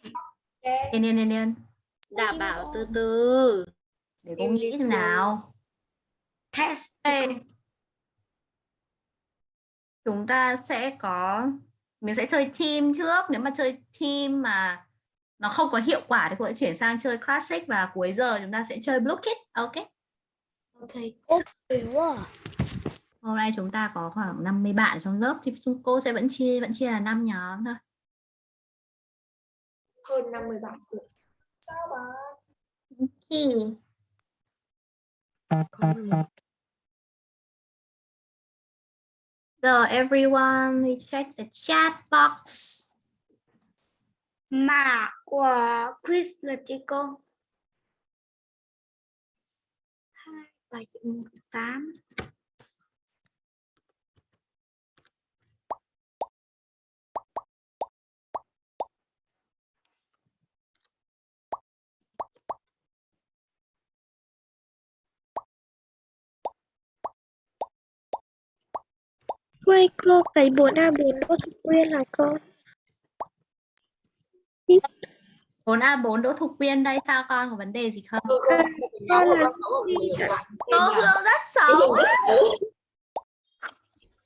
yên yên yên. Đảm bảo từ từ. Để cô nghĩ xem nào. Test Đây. Chúng ta sẽ có mình sẽ chơi team trước. Nếu mà chơi team mà nó không có hiệu quả thì cô sẽ chuyển sang chơi classic và cuối giờ chúng ta sẽ chơi blue kit ok? Ok. Hôm nay chúng ta có khoảng 50 bạn trong lớp thì cô sẽ vẫn chia vẫn chia là 5 nhóm thôi. Hơn 50 bạn. Okay. So everyone, we check the chat box. Mã logical. Hi, 278 Quay cô cái 4A4 Đỗ Thục Quyên là cô. 4A4 Đỗ Thục Quyên đây sao con có vấn đề gì không? cô là Cô Hương rất xấu.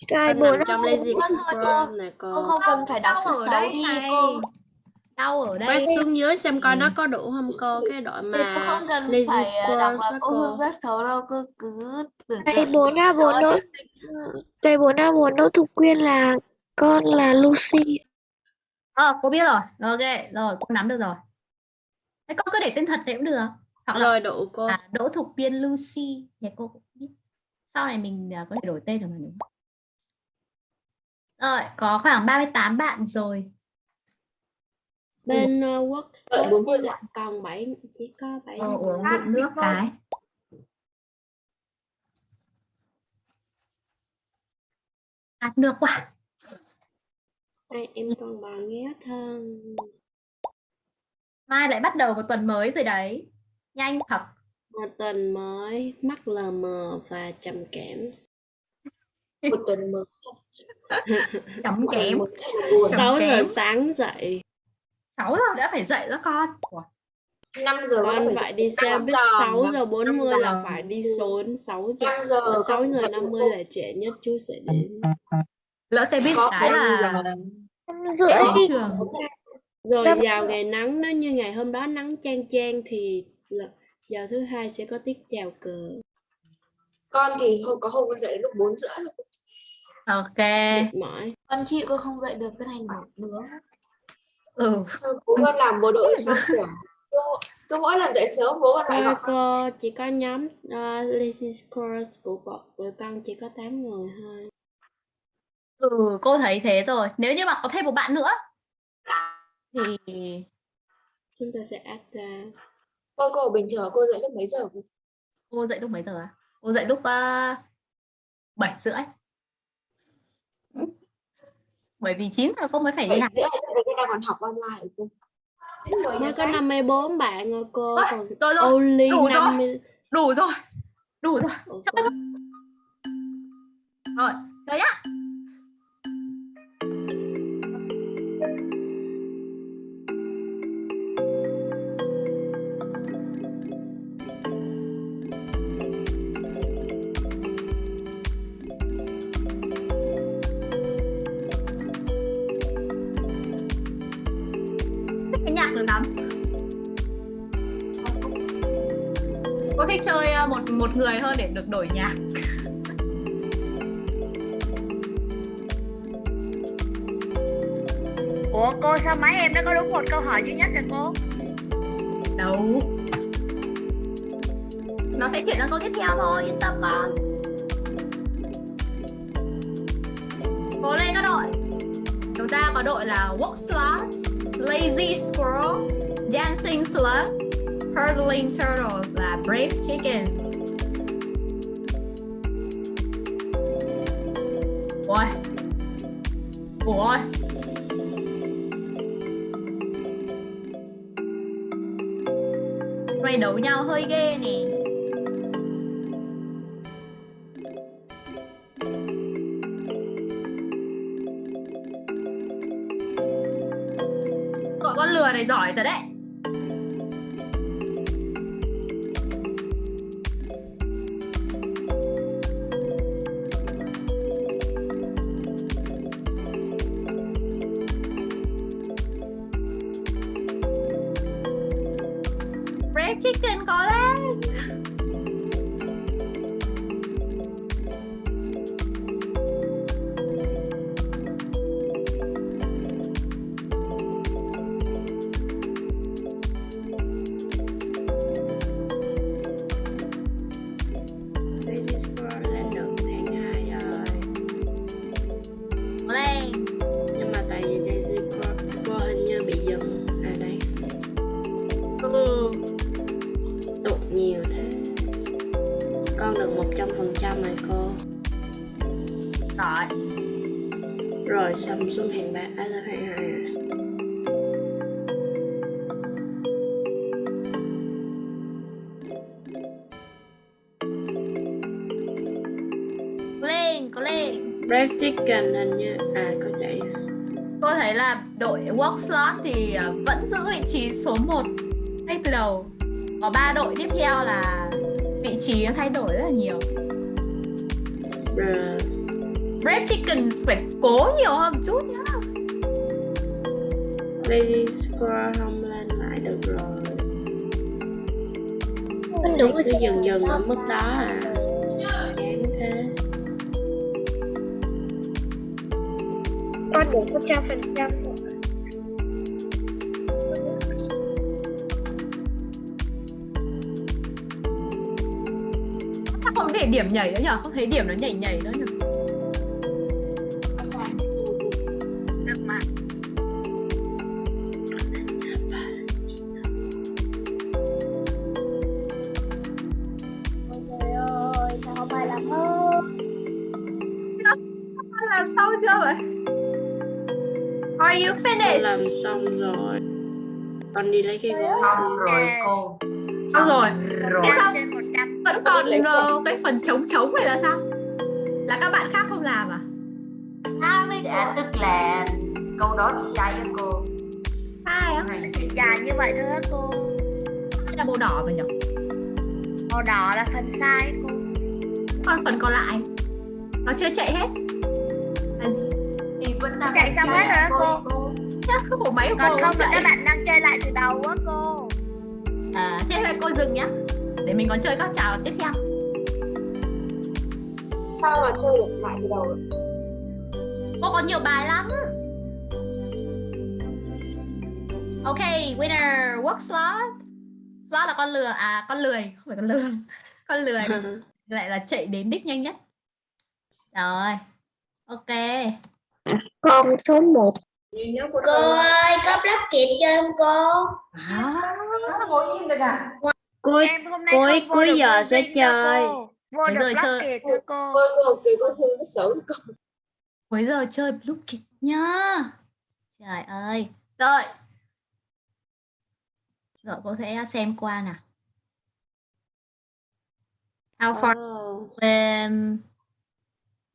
Cái Con nằm 4 trong lazy scroll này cô cô. không cần phải đọc thứ sáu đi cô Đau ở đây. Quét xuống dưới xem coi nó có đủ không cô. Cái đội mà không cần lazy phải scroll đọc cô. Hương rất xấu đâu cô cứ tưởng Cái tượng 4A4 xấu ở Đỗ trước sinh. Cái 4A4 Đỗ Thục Quyên là con là Lucy. Ờ, cô biết rồi. Ok, rồi, cô nắm được rồi. Thế con cứ để tên thật thế cũng được. Hoặc là Rồi đủ cô. à, Đỗ Thục Viên Lucy thì cô cũng biết. Sau này mình à, có thể đổi tên được mà đúng không? Rồi, có khoảng 38 bạn rồi. Bên uh, Đợi 40 thì lại còn 7 chỉ có 7 Cô uống ngụm nước cái. Khát nước quá. Hai em còn bà ghé thân. Mai lại bắt đầu một tuần mới rồi đấy. Nhanh thật. Một tuần mới, mắt lờ mờ và trầm cảm. một tuần mới Chấm kém. 6 giờ sáng dậy. 6 giờ đã phải dậy đó con. Ủa, 5 giờ Con phải đi xe buýt giờ, 6 giờ năm 40 là giờ. phải đi sớm 6 giờ. 5 giờ Ờ, 6 con giờ dậy 50 cô. là trễ nhất chú sẽ đến. lỡ xe buýt cái là giờ. Năm rưỡi đi. trường. Rồi vào ngày nắng nếu như ngày hôm đó nắng chang chang thì là vào thứ hai sẽ có tiết chào cờ. con thì hôm có hôm con dậy đến lúc 4 rưỡi rồi. Ok. Mệt mỏi. con chị cô không dậy được cái này ngủ nướng Ừ. bố con làm bộ đội xong kiểu cứ, mỗi lần dậy sớm bố con lại Cô, gọi cô chỉ có nhóm uh, Lazy Scrolls của bọn tụi con chỉ có 8 người thôi. Ừ, cô thấy thế rồi. Nếu như mà có thêm một bạn nữa thì Chúng ta sẽ add ra. cô cô bình thường cô dậy lúc mấy giờ cô dậy lúc mấy giờ à? Cô dậy lúc uh, 7 rưỡi. Bởi vì 9 giờ cô mới phải đi học cái đang còn học online cô mới có 54 bạn rồi cô Ôi, còn rồi rồi only đủ rồi. 50 đủ rồi đủ rồi. Ủa, Chấp cô- rồi chơi nhá thích chơi ờ, một một người hơn để được đổi nhạc. Ủa cô sao mấy em nó có đúng một câu hỏi duy nhất rồi cô? đâu. Nó sẽ chuyển sang câu tiếp theo thôi yên tâm con cố lên các đội. Chúng ta có đội là walk slots lazy squirrel dancing slug Hurtling turtles là brave chickens. Ôi ôi này đấu nhau hơi ghê nè. Gọi con lừa này giỏi thật đấy. Brave Chicken hình như. À có chạy Tôi thấy là đội Walk Slot thì ờ, vẫn giữ vị trí số 1 ngay từ đầu. Có 3 đội tiếp theo là vị trí thay đổi rất là nhiều. Rồi. Brave Chickens phải cố nhiều hơn một chút nhá. Lazy Squirrel không lên lại được rồi. Mình đúng rồi cứ dừng dừng ở mức đó à Con đúng một trăm phần trăm Sao không để điểm nhảy nữa nhở? Không thấy điểm nó nhảy nhảy nữa nhở? Đi lấy cái gối xong rồi cô. Xong rồi. rồi. Thế sao Trên 100 vẫn còn ờ, cái phần trống trống này là sao? Là các bạn khác không làm à? dạ tức là câu đó chị sai á cô. Sai á? Chỉ dài như vậy thôi á cô. Hay là màu đỏ mà nhỉ? Màu đỏ là phần sai cô. Còn phần còn lại? Nó chưa chạy hết. Là gì? thì vẫn đang Chạy xong hết rồi á cô Chắc cái bộ máy của Còn cô không là chạy. các bạn chơi lại từ đầu á cô. À, thế là cô dừng nhá. Để mình còn chơi các trò tiếp theo. Sao mà chơi được lại từ đầu? Cô có nhiều bài lắm. Ok, winner, work slot. Slot là con lừa, à con lười, không phải con lừa. Con lười. Lại là chạy đến đích nhanh nhất. Rồi, ok. Con số 1 Cô ơi, có block kiệt chơi không cô? à, Em vô cuối được giờ sẽ chơi cô. Vô được người block chơi- kiệt cô. Cô kỳ có thương cái xử Cuối giờ chơi Blue Kid nhá? Trời ơi. Rồi. Rồi cô sẽ xem qua nào how far Oh, um,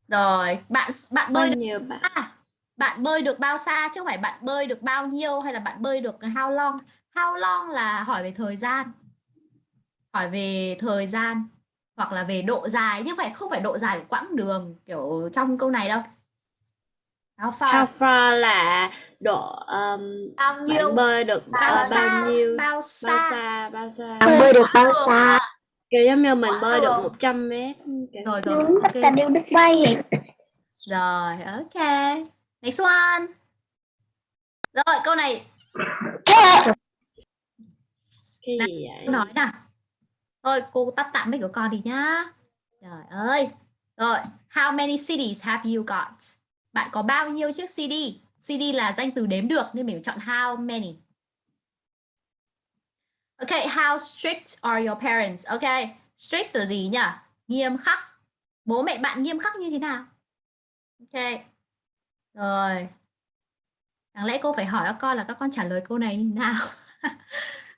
rồi bạn bạn bơi được nhiêu bạn? à, bạn bơi được bao xa? Chứ không phải bạn bơi được bao nhiêu hay là bạn bơi được how long? How long là hỏi về thời gian. Hỏi về thời gian hoặc là về độ dài. Nhưng phải không phải độ dài của quãng đường kiểu trong câu này đâu. How far? How far là độ um, bao bạn bơi được bao ờ, xa? bao nhiêu? Bao bao xa? xa bao xa? Bạn bơi được bao xa? kiểu giống như mình bơi được 100 mét kiểu rồi rồi tất cả ok đều được bay. Hết. rồi ok next one rồi câu này cái gì vậy nói nào thôi cô tắt tạm mic của con đi nhá trời ơi rồi how many cities have you got bạn có bao nhiêu chiếc CD CD là danh từ đếm được nên mình chọn how many Ok, how strict are your parents? Ok, strict là gì nhỉ? Nghiêm khắc. Bố mẹ bạn nghiêm khắc như thế nào? Ok. Rồi. Đáng lẽ cô phải hỏi các con là các con trả lời câu này như nào?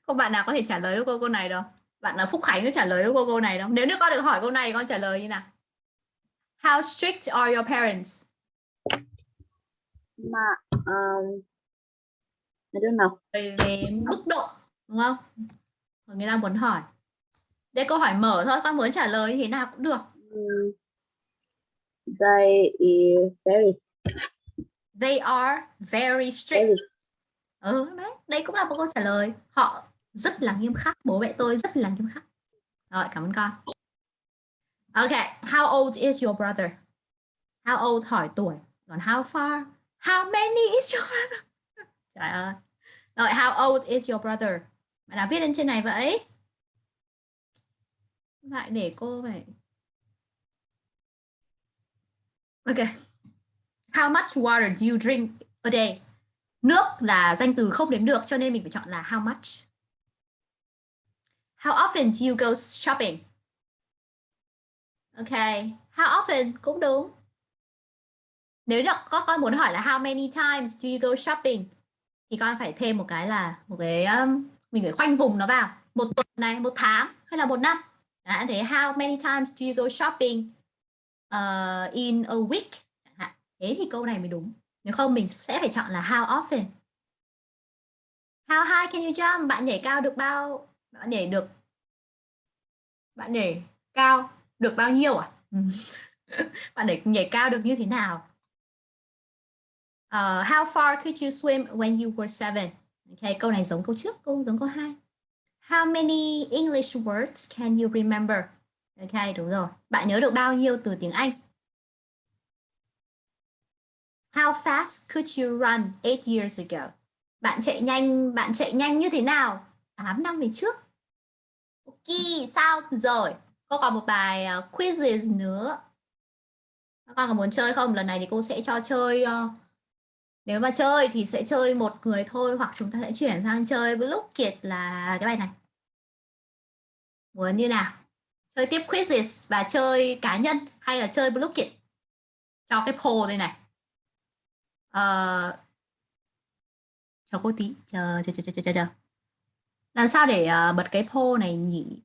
Không bạn nào có thể trả lời cho cô câu này đâu. Bạn là Phúc Khánh có trả lời cho cô câu này đâu. Nếu như con được hỏi câu này con trả lời như nào? How strict are your parents? mà um, I don't know Về, về mức độ, đúng không? Rồi người ta muốn hỏi. Đây câu hỏi mở thôi, con muốn trả lời thế nào cũng được. um, they is very They are very strict. very Ừ, đấy, đây cũng là một câu trả lời. Họ rất là nghiêm khắc. Bố mẹ tôi rất là nghiêm khắc. Rồi, cảm ơn con. Ok, how old is your brother? How old hỏi tuổi. Còn how far? How many is your brother? Trời ơi. Rồi, how old is your brother? Bạn nào viết lên trên này vậy? Lại để cô phải... Ok. How much water do you drink a day? Nước là danh từ không đếm được cho nên mình phải chọn là how much. How often do you go shopping? Ok, how often cũng đúng. Nếu được có con muốn hỏi là how many times do you go shopping thì con phải thêm một cái là một cái um, mình phải khoanh vùng nó vào một tuần này, một tháng hay là một năm. Đã thế how many times do you go shopping uh, in a week. Thế thì câu này mới đúng. Nếu không mình sẽ phải chọn là how often. How high can you jump? Bạn nhảy cao được bao? Bạn nhảy được bạn nhảy cao được bao nhiêu à? Ừ. bạn nhảy nhảy cao được như thế nào? Uh, how far could you swim when you were seven? Okay, câu này giống câu trước, câu giống câu hai. How many English words can you remember? Ok, đúng rồi. Bạn nhớ được bao nhiêu từ tiếng Anh? How fast could you run eight years ago? Bạn chạy nhanh, bạn chạy nhanh như thế nào? 8 năm về trước. Ok, sao rồi? Cô còn một bài uh, quizzes nữa. Các con có muốn chơi không? Lần này thì cô sẽ cho chơi uh, nếu mà chơi thì sẽ chơi một người thôi hoặc chúng ta sẽ chuyển sang chơi lúc Kiệt là cái bài này. Muốn như nào? Chơi tiếp quizzes và chơi cá nhân hay là chơi Block Kiệt? Cho cái poll đây này. Ờ, chờ cô tí, chờ chờ chờ chờ chờ. chờ. Làm sao để uh, bật cái poll này nhỉ?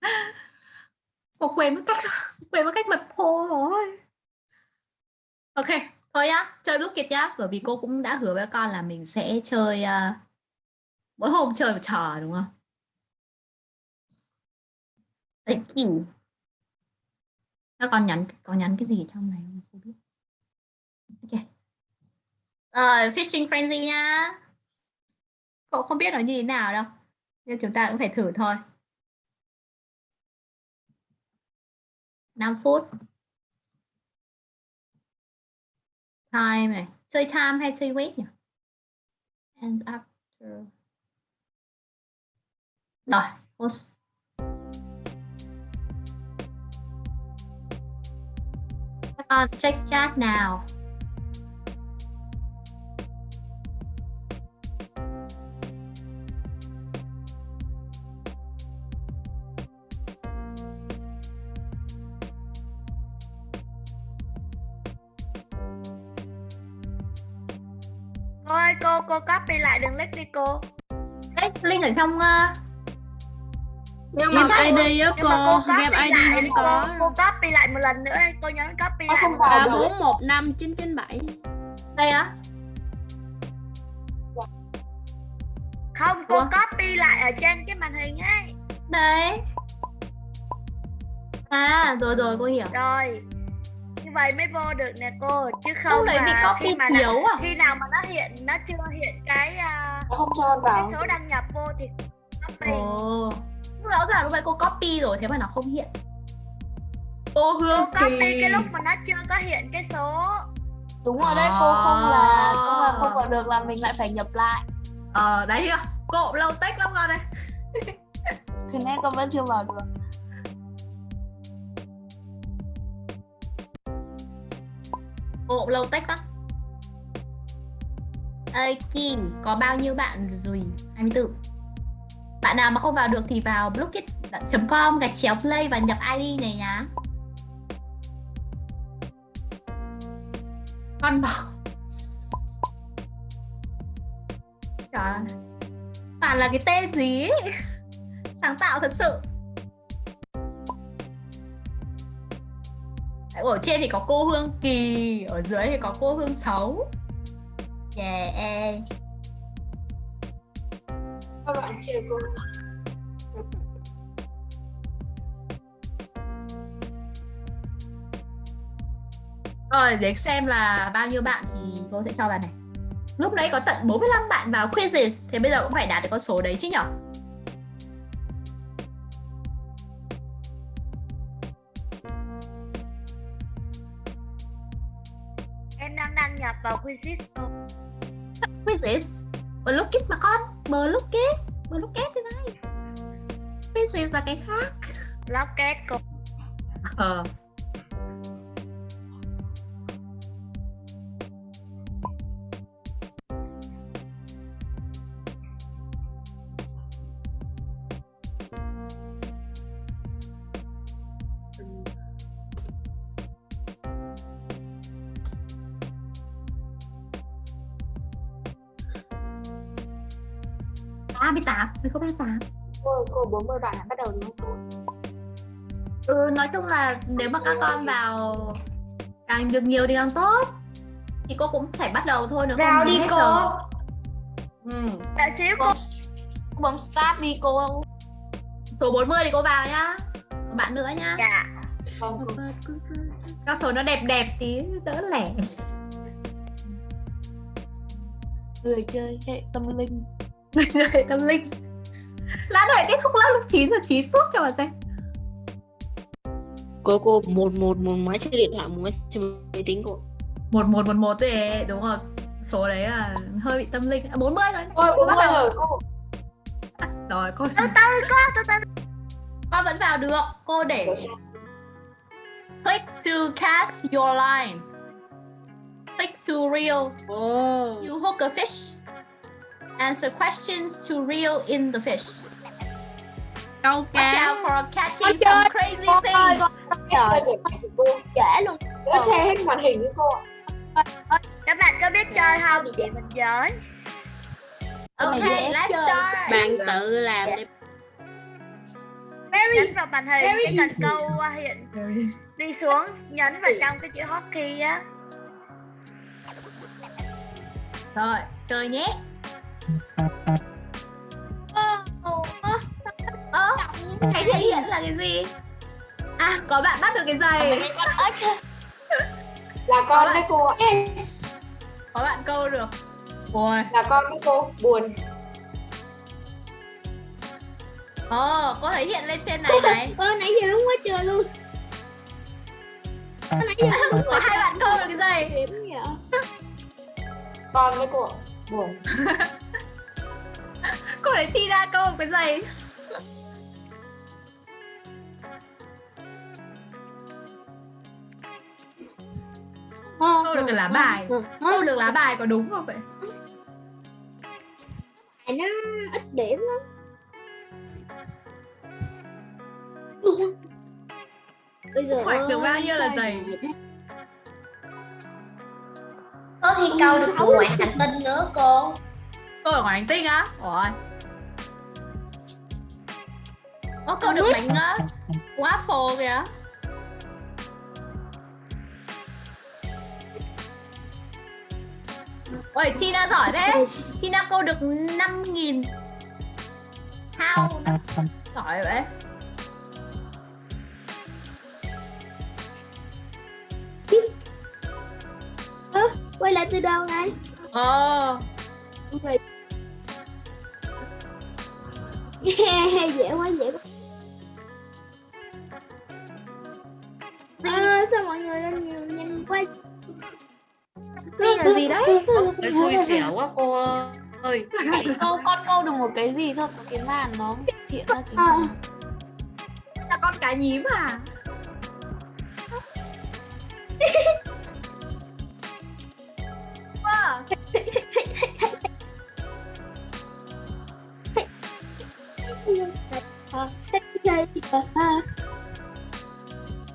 Cô quên mất cách quên mất cách bật poll rồi. Ok, thôi nhá, chơi lúc kiệt nhá, bởi vì cô cũng đã hứa với con là mình sẽ chơi uh, mỗi hôm chơi một trò đúng không? Thank you. Các con nhắn có nhắn cái gì trong này không? Cô biết. Ok. Ờ, Rồi, fishing frenzy nha. Cậu không biết nó như thế nào đâu. Nhưng chúng ta cũng phải thử thôi. 5 phút. Time này. Chơi time hay chơi wait nhỉ? And after. Rồi, post. uh, check chat nào. Thôi cô, cô copy lại đường link đi cô. Đấy, link ở trong uh, nhưng Game mà ID á cô, copy game ID lại không đi, có. Cô, cô copy lại một lần nữa đi, cô nhấn copy lại. không một vào lần. ba được. bốn một năm chín chín bảy đây á. Không, cô Ủa? copy lại ở trên cái màn hình ấy. Đấy. À, rồi rồi cô hiểu. Rồi. Như vậy mới vô được nè cô, chứ không Lúc đấy bị mà copy khi mà thiếu à? khi nào mà nó hiện nó chưa hiện cái à, không cho con cái vào số đăng nhập vô thì copy. Ồ. Rõ ràng lúc đấy cô copy rồi thế mà nó không hiện. Cô Cô Hương copy Kỳ. cái lúc mà nó chưa có hiện cái số. đúng rồi đấy cô không là không là À. không vào được là mình lại phải nhập lại Ờ đấy chưa? Cộm lâu tách lắm con này. thì nên con vẫn chưa vào được Cộm lâu tách lắm. Ơi Kim, có bao nhiêu bạn rồi? 24. Bạn nào mà không vào được thì vào blockit.com gạch chéo play và nhập ID này nhá. Con bảo Trời. Toàn là cái tên gì ấy. Sáng tạo thật sự Ở trên thì có cô Hương Kỳ, Ở dưới thì có cô Hương Xấu Yeah các bạn chưa cô Rồi để xem là bao nhiêu bạn thì cô sẽ cho bạn này. Lúc nãy có tận 45 bạn vào quizzes Thế bây giờ cũng phải đạt được con số đấy chứ nhở? Em đang đăng nhập vào Quizzes cô. Quizzes? Blockit mà con Blockit Blockit thế này Quizzes là cái khác? Blocket cô. Ờ 40 bạn đã bắt đầu đúng không cô? Ừ, nói chung là nếu mà các con vào càng được nhiều thì càng tốt. Thì cô cũng phải bắt đầu thôi nữa vào không đi hết cô. giờ. Ừ. Đợi xíu cô. bấm start đi cô. Số 40 thì cô vào nhá. Một bạn nữa nhá. Dạ. Các số nó đẹp đẹp tí đỡ lẻ. Người chơi hệ tâm linh. Người tâm linh Lát nữa kết thúc lớp lúc 9 giờ 9 phút cho mà xem. Cô cô một một một máy trên điện thoại một máy trên máy tính cô. một một một một thì đúng rồi. Số đấy là hơi bị tâm linh. À, 40 rồi. Ôi cô bắt đầu. rồi. Cô rồi cô. Từ từ cô, từ từ. con vẫn vào được. Cô để click to catch your line. Click to reel. Ồ. You hook a fish. Answer questions to reel in the fish câu watch cá out for catching some crazy things. trời. cô dễ luôn cô che hết màn hình với cô ạ. Các bạn có biết chơi không? Chị mình giỡn. okay dễ let's chơi. start. Bạn tự làm đi. Nhấn vào màn hình cái cần câu uh, hiện đi xuống nhấn vào trong cái chữ hotkey á. Rồi chơi nhé ơ cái thể hiện là cái gì? À có bạn bắt được cái giày. Con là con đấy cô có bạn câu được. Ôi. Là con đấy cô buồn. Ồ có thể hiện lên trên này này. Ơ nãy giờ đúng quá trời luôn. Nãy giờ đúng có hai bạn câu được cái giày. Con đấy cô buồn. Cô để thi ra câu được cái giày câu được cái lá bài. Câu được lá bài có đúng không vậy? Bài nó ít điểm lắm. Bây giờ hoạch được bao nhiêu là giày? ơ thi câu được của ngoại hành tinh nữa cô. Cô ở ngoài hành tinh á? Ủa? Có câu được bánh uh, waffle kìa Ôi, China giỏi thế China câu được 5.000 How? Giỏi vậy Quay lại từ đầu này. Ồ dễ quá dễ quá. À, sao mọi người lên nhiều nhanh quá Tin là gì đấy? Cái xui xẻo quá cô ơi câu con câu được một cái gì xong cái màn nó hiện ra cái màn Là con cá nhím à? wow.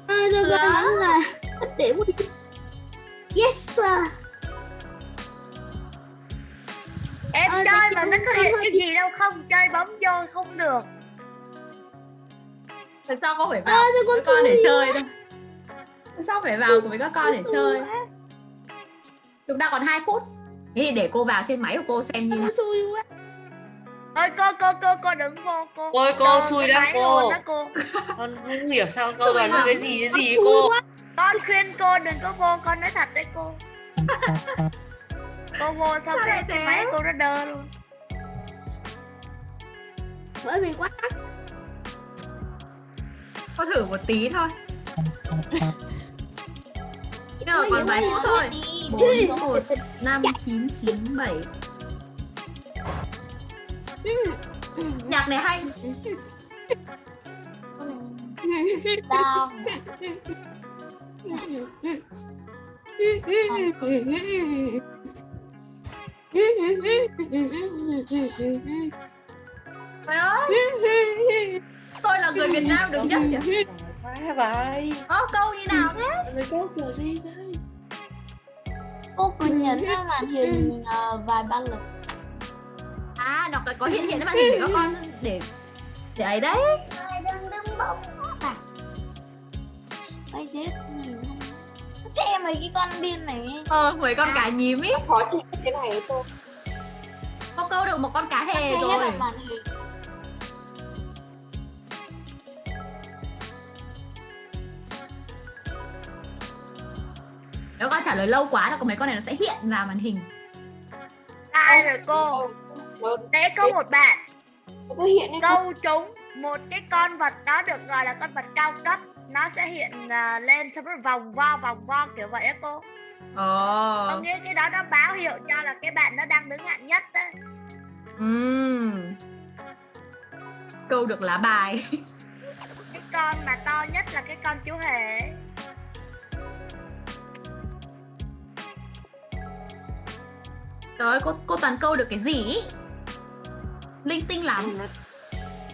À, cho con hỏi là điểm. Yes sir. Em Ờ, chơi thì mà nó có hiện cái gì đâu không chơi bấm vô không được Tại sao con phải vào À, con con để chơi đâu? Tại sao phải vào cùng với các con để chơi? Chúng ta còn 2 phút. Thế thì để cô vào trên máy của cô xem như nào. Ôi cô cô cô cô đừng vô cô Ôi cô Đồ xui lắm cô. cô Con không hiểu sao câu toàn những cái gì cái gì ấy cô Con khuyên cô đừng có vô con nói thật đấy cô Cô vô xong Sao cái, cái máy cô nó đơ luôn Bởi vì quá đắt. Con thử một tí thôi. Rồi còn vài phút thôi. 4, 1, 5, 9, 9, 7. Nhạc này hay. đau Trời ơi, tôi là người Việt Nam đứng nhất kìa. Quá vậy Có câu như nào thế? Người câu kiểu gì đấy cô cứ nhấn vào màn hình ờ, vài ba lần À, nó có- có hiện hiện màn hình để các con để để ấy đấy. đừng đừng bỗng à Ây chết nhìn che mấy cái con điên này Ờ, mấy con cá nhím ý. khó chịu cái này cô Có câu được một con cá hề hết rồi. Nếu con trả lời lâu quá là có mấy con này nó sẽ hiện vào màn hình. Sai rồi cô? Đấy có một bạn. Câu trúng một cái con vật đó được gọi là con vật cao cấp nó sẽ hiện à, lên xong rồi vòng vo vòng vo kiểu vậy á cô có Ồ. nghĩa cái đó nó báo hiệu cho là cái bạn nó đang đứng hạng nhất đấy Ừm. Câu được lá bài. cái con mà to nhất là cái con chú hề. Trời ơi, cô cô toàn câu được cái gì? Linh tinh lắm.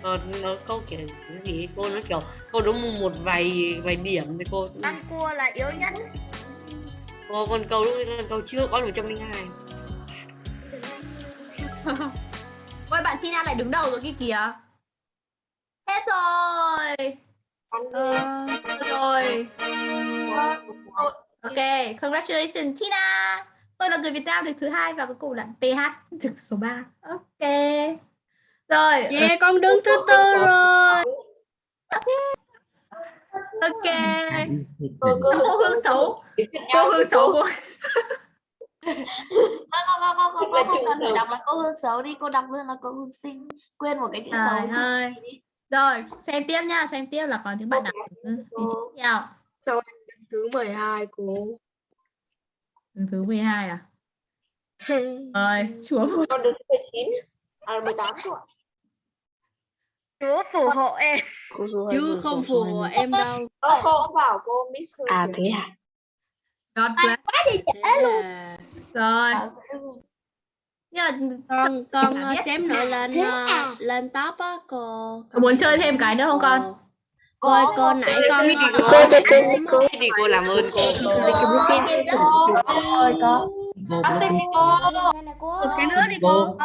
Nó nó, câu kiểu cái gì cô nó kiểu câu đúng một vài vài điểm thì cô con cua là yếu nhất cô con câu lúc con câu chưa có một trăm linh hai Ôi bạn China lại đứng đầu rồi kia kìa. Hết rồi. Hết rồi. Ok, congratulations Tina. Tôi là người Việt Nam được thứ hai và cuối cùng là PH được số 3. Ok. Rồi, Yeah, con đứng thứ tư rồi. ok. cô cô hương xấu. Cô hương xấu của không không không không không không cần phải đọc là cô hương xấu đi cô đọc luôn là cô hương xinh quên một cái chữ xấu Trời chữ ơi. đi. Rồi, xem tiếp nha, xem tiếp là còn những bạn nào thứ đi tiếp theo. Thứ 12 cô. Đứng thứ 12 à? Rồi, chúa con đứng 19 à 18 tuổi chúa phù hộ em Cô Chứ không phù hộ em đâu. Ờ, cô bảo cô miss hơi À thế à? God bless. Thế là Rồi. Bảo Nhưng mà con con ờ, xém nữa lên ờ, à? lên top á cô. có muốn chơi thêm cái nữa không con? Ờ. Cô ơi, Có, cô có. nãy con Thế thì ờ, cô- ờ, thì cô làm ơn cô Cô, cô, Ơi có. Vô sĩ vô. cô. Một cái nữa đi cô.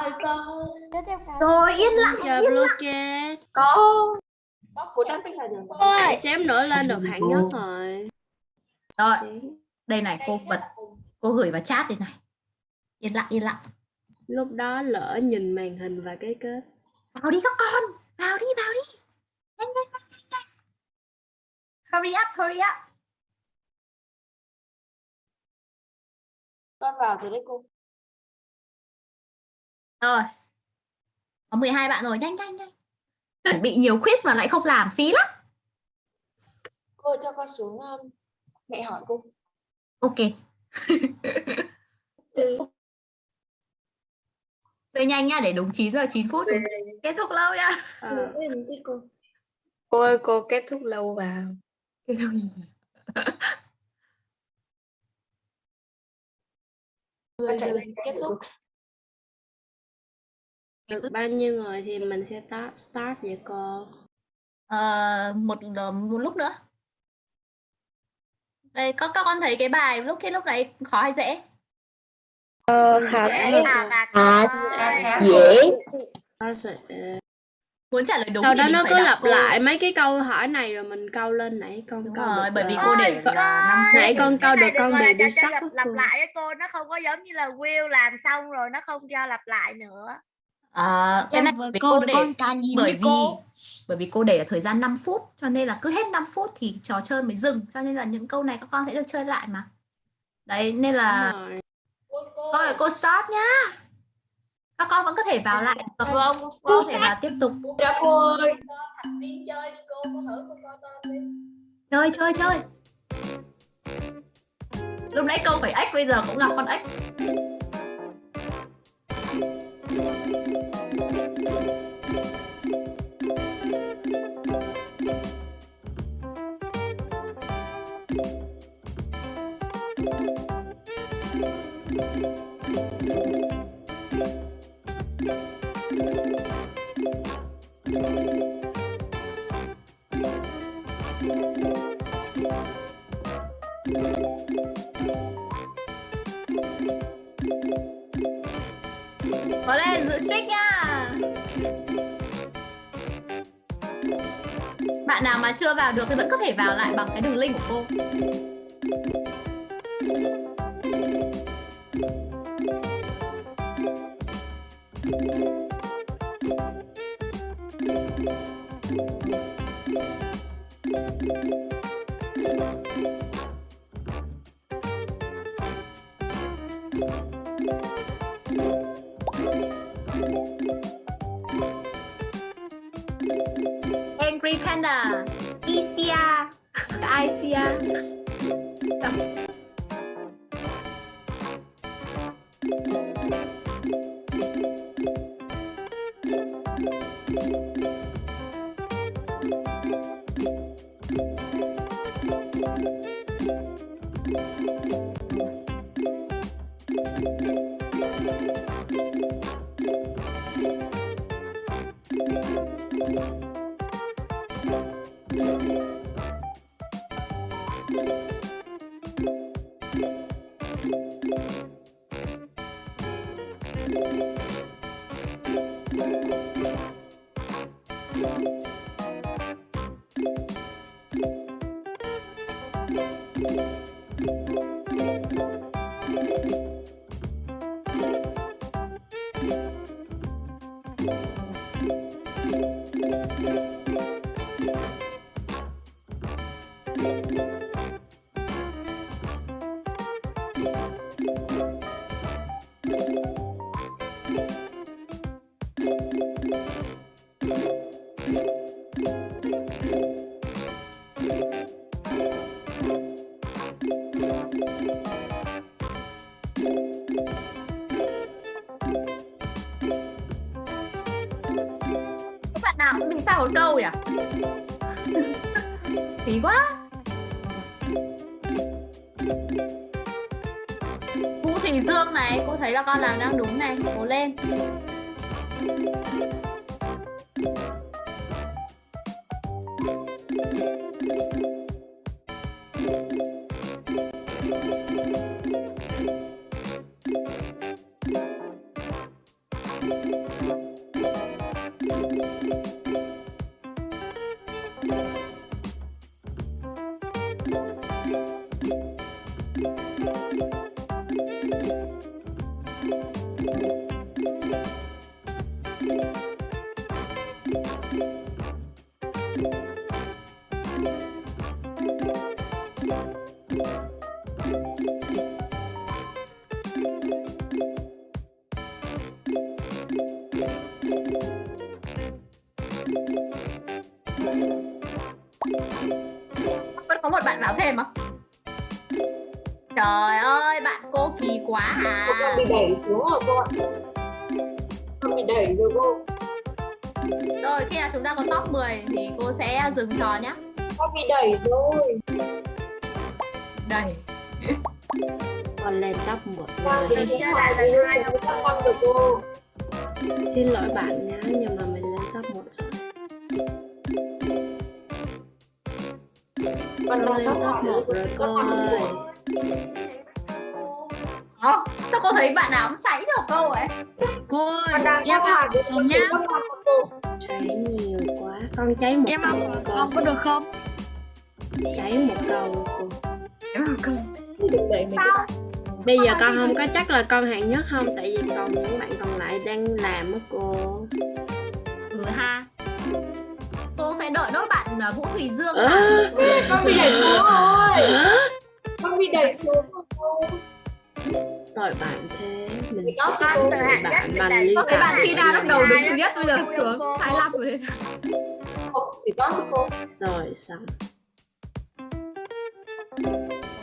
Rồi yên lặng. Chờ Bluecast. Cô. Của được. Hãy xém nữa lên được hạng nhất rồi. Rồi, đây này cô vật cô gửi vào chat đây này. Yên lặng yên lặng. Lúc đó lỡ nhìn màn hình và cái kết. Vào đi các con, vào đi vào đi. Nhanh nhanh nhanh. nhanh. Hurry up, hurry up. Con vào từ đấy cô. Rồi. Có 12 bạn rồi, nhanh nhanh nhanh. Chuẩn bị nhiều quiz mà lại không làm phí lắm. Cô cho con xuống um, mẹ hỏi cô. Ok. Về nhanh nha để đúng 9 giờ 9 phút chúng kết thúc lâu nha. Ờ, Cô ơi cô kết thúc lâu vào. Chạy lên kết thúc. được bao nhiêu người thì mình sẽ start, start vậy cô? Ờ, một một lúc nữa. Đây, các các con thấy cái bài lúc cái lúc đấy khó hay dễ? Ờ, khá Dễ À, à, dễ. Muốn trả lời đúng Sau thì đó mình nó phải cứ đọc lặp cô. lại mấy cái câu hỏi này rồi mình câu lên nãy con Đúng câu rồi, được bởi vì cô để là 5 phút. nãy con câu cái được này con gọi là bị chơi sắc lặp, á lặp cô. lại ấy cô nó không có giống như là Will làm xong rồi nó không cho lặp lại nữa À, cái này với vì cô cô để con nhìn bởi với vì cô. bởi vì cô để ở thời gian 5 phút cho nên là cứ hết 5 phút thì trò chơi mới dừng cho nên là những câu này các con sẽ được chơi lại mà đấy nên là Đúng rồi. thôi cô start nhá các con vẫn có thể vào lại và Vâng, có thể vào tiếp tục. Dạ cô ơi. chơi chơi chơi lúc nãy câu phải ếch bây giờ cũng gặp con ếch mà chưa vào được thì vẫn có thể vào lại bằng cái đường link của cô. Các Con cháy một em học rồi cô. không có được không? Cháy một câu Đừng đẩy mình Bây giờ con không có chắc là con hạng nhất không? Tại vì còn những bạn còn lại đang làm á cô. Ừ ha. Cô sẽ đợi nốt bạn à, Vũ Thùy Dương Ơ, vào. Con bị đẩy xuống rồi. Con bị đẩy xuống rồi. Tội bạn thế. Mình sẽ có con hạng bạn bằng Có thấy bạn tài Tina lúc đầu đứng thứ nhất bây giờ xuống 25 rồi Không, chỉ có cô. Rồi xong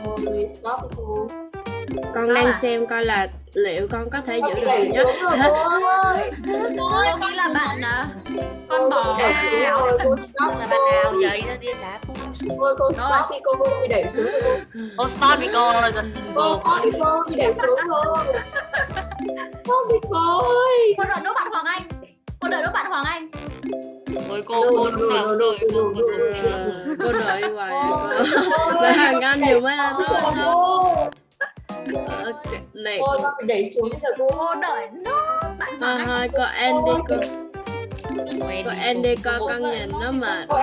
Ôi, stop cô. Con Đó đang à? xem coi là liệu con có thể Con giữ được nhất rồi cô ơi. cô nghĩ là bạn à, con Cô bò rồi, cô stop là cô. bạn nào vậy nó đi phu Ôi, cô stop đi cô, cô bị đẩy xuống rồi cô. ô stop đi cô ơi Cô stop đi cô, bị đẩy xuống rồi. Stop đi cô ơi. cô đợi nốt bạn Hoàng Anh cô đợi nốt bạn Hoàng Anh ôi cô cô lúc nào đợi cô cô đợi Cô đợi hoài. À, cô Và hàng anh nhiều mới là tốt sao? Ờ, cái- Này. Cô đẩy xuống giờ cô. đợi nốt bạn Thôi thôi cô Andy cô. Cô Cô Andy coi con nhìn nó mà Cô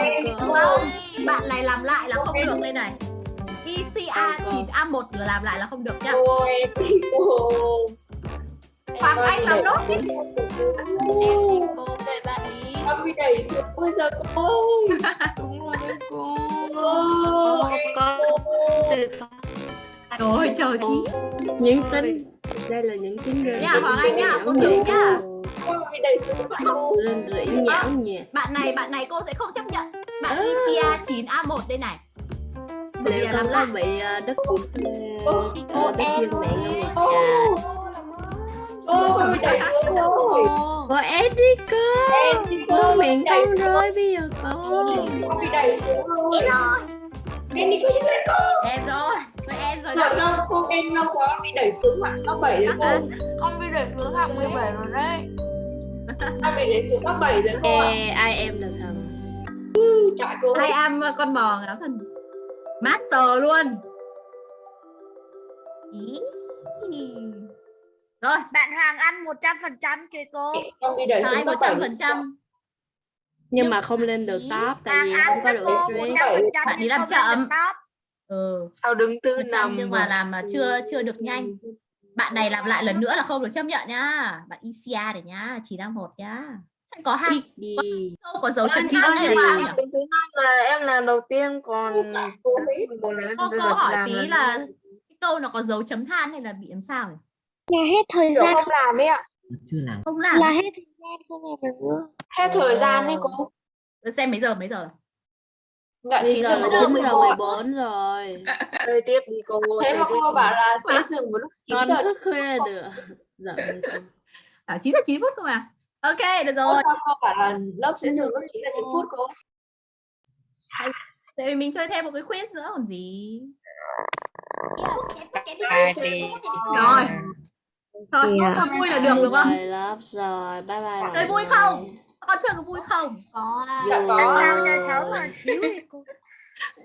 bạn này làm lại là không được đây này. Cô. thì A1 là làm lại là không được nha. Em đi. Hoàng Anh làm nốt đi. Cô kệ bạn ý. Con bị đẩy xuống bây giờ cô ơi. đúng rồi đấy cô Cô, cô. rồi trời tí Những tính Đây là những tiếng rên Nha, rỉ Hoàng Anh nha, nhão cô thử nhẹ nha. cô. Con bị đẩy xuống bạn cô. Rên rỉ nhão nhẹ bạn này bạn này cô sẽ không chấp nhận bạn. ECA 9A1 đây này Liệu là con làm có bị ờ, đất đất em dương mẹ ngâm nghịch cô. Cô, bị đẩy xuống rồi. Cô cô Em đi Cô cô, miệng xuống. rơi bây giờ cô Con bị đẩy xuống rồi. Em đi cô giúp lên cô. em rồi tôi em rồi Rồi đó xong cô em lâu quá bị đẩy xuống hạng cấp 7 rồi cô. con bị đẩy xuống hạng 17 rồi đấy Con bị đẩy xuống cấp 7 rồi cô ạ. Ê, ai em là thần Chạy cô. hai am con bò ngáo thần master luôn Ý. rồi bạn Hoàng Anh 100% kìa cô. Con đẩy hai xuống 7. trăm phần trăm? Nhưng mà không lên được top Tại vì không có cô streak 100% Bạn đi nhưng làm được chậm. ừ. Sao đứng tư nằm. nhưng mà làm mà chưa chưa được nhanh. Bạn này làm lại lần nữa là không được chấp nhận nhá. Bạn ECA để nhá chỉ đang một nhá. Sẽ có hai đi. Câu có dấu chấm than em hay là sao thứ năm là em làm đầu tiên còn Cô câu vào hỏi tí là cái câu nó có dấu chấm than hay là bị làm sao nhỉ là hết thời Kiểu gian không làm ấy ạ. chưa làm không làm là hết thời gian không làm được nữa Hết thời gian đi cô. Để xem mấy giờ mấy giờ Dạ Bây 9 giờ giờ là 9 giờ 14 rồi chơi tiếp đi cô Thế mà cô bảo là sẽ dừng vào lúc 9 Con giờ. thức khuya được cô à chín là chín phút thôi mà ok được rồi sao cô bảo là lớp sẽ dừng lúc 9 là 9 phút cô? tại vì mình chơi thêm một cái quiz nữa còn gì rồi thôi Kìa. có vui là được đúng không? Rồi lớp rồi Bye bye chơi vui không? Con chơi có vui không? Có à. Dạ có. Vui. Giờ xấu mà xíu đi cô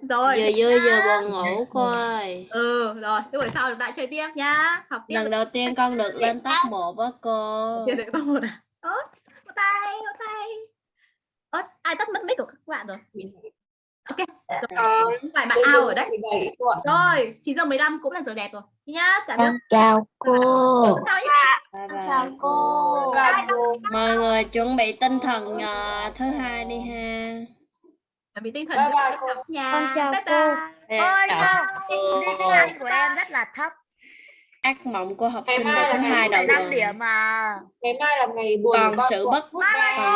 rồi. Giờ vui giờ buồn ngủ cô ơi ừ rồi. Thế buổi sau chúng ta chơi tiếp nhá. Học tiếp. Lần đầu tiên con được lên top 1 á cô. Được bao một à. Ớ một tay một tay. Ớ ai tắt mất mic của các bạn rồi ok Ờ, phải bạn bây giờ ao ở đấy. 17 cô ạ. rồi 9 giờ 15 cũng là giờ đẹp rồi. Nhá cả nước con chào cô. Chào bye chào cô. Mọi người chuẩn bị tinh thần ờ, thứ hai đi ha. Chuẩn bị tinh thần Bye bye cô. nhà Con chào bye cô. bye. Ôi Anh của em rất là thấp. Ác mộng của học sinh là thứ ngày hai đầu 5 tuần. điểm mà ngày mai là ngày buồn Còn sự bất còn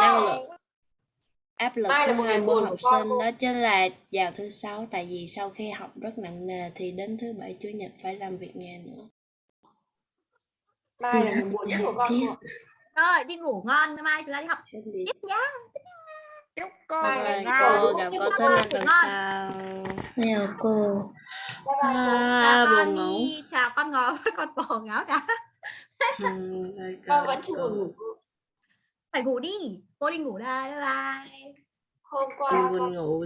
năng lượng áp lực Mai là của hai ngày môn học của con sinh đó chính là vào thứ sáu tại vì sau khi học rất nặng nề thì đến thứ bảy chủ nhật phải làm việc nhà nữa. Mai là ngày buồn nhất của con rồi đi ngủ ngon mai chúng ta đi học. Tiếp nhá. Chúc cô ngon cô gặp cô thứ năm tuần sau. Chào cô. à, buồn ngủ. Chào con ngồi con bò ngáo đã. Ừ, con vẫn chưa ngủ. Phải ngủ đi cô đi ngủ đây bye bye. Hôm qua cô buồn ngủ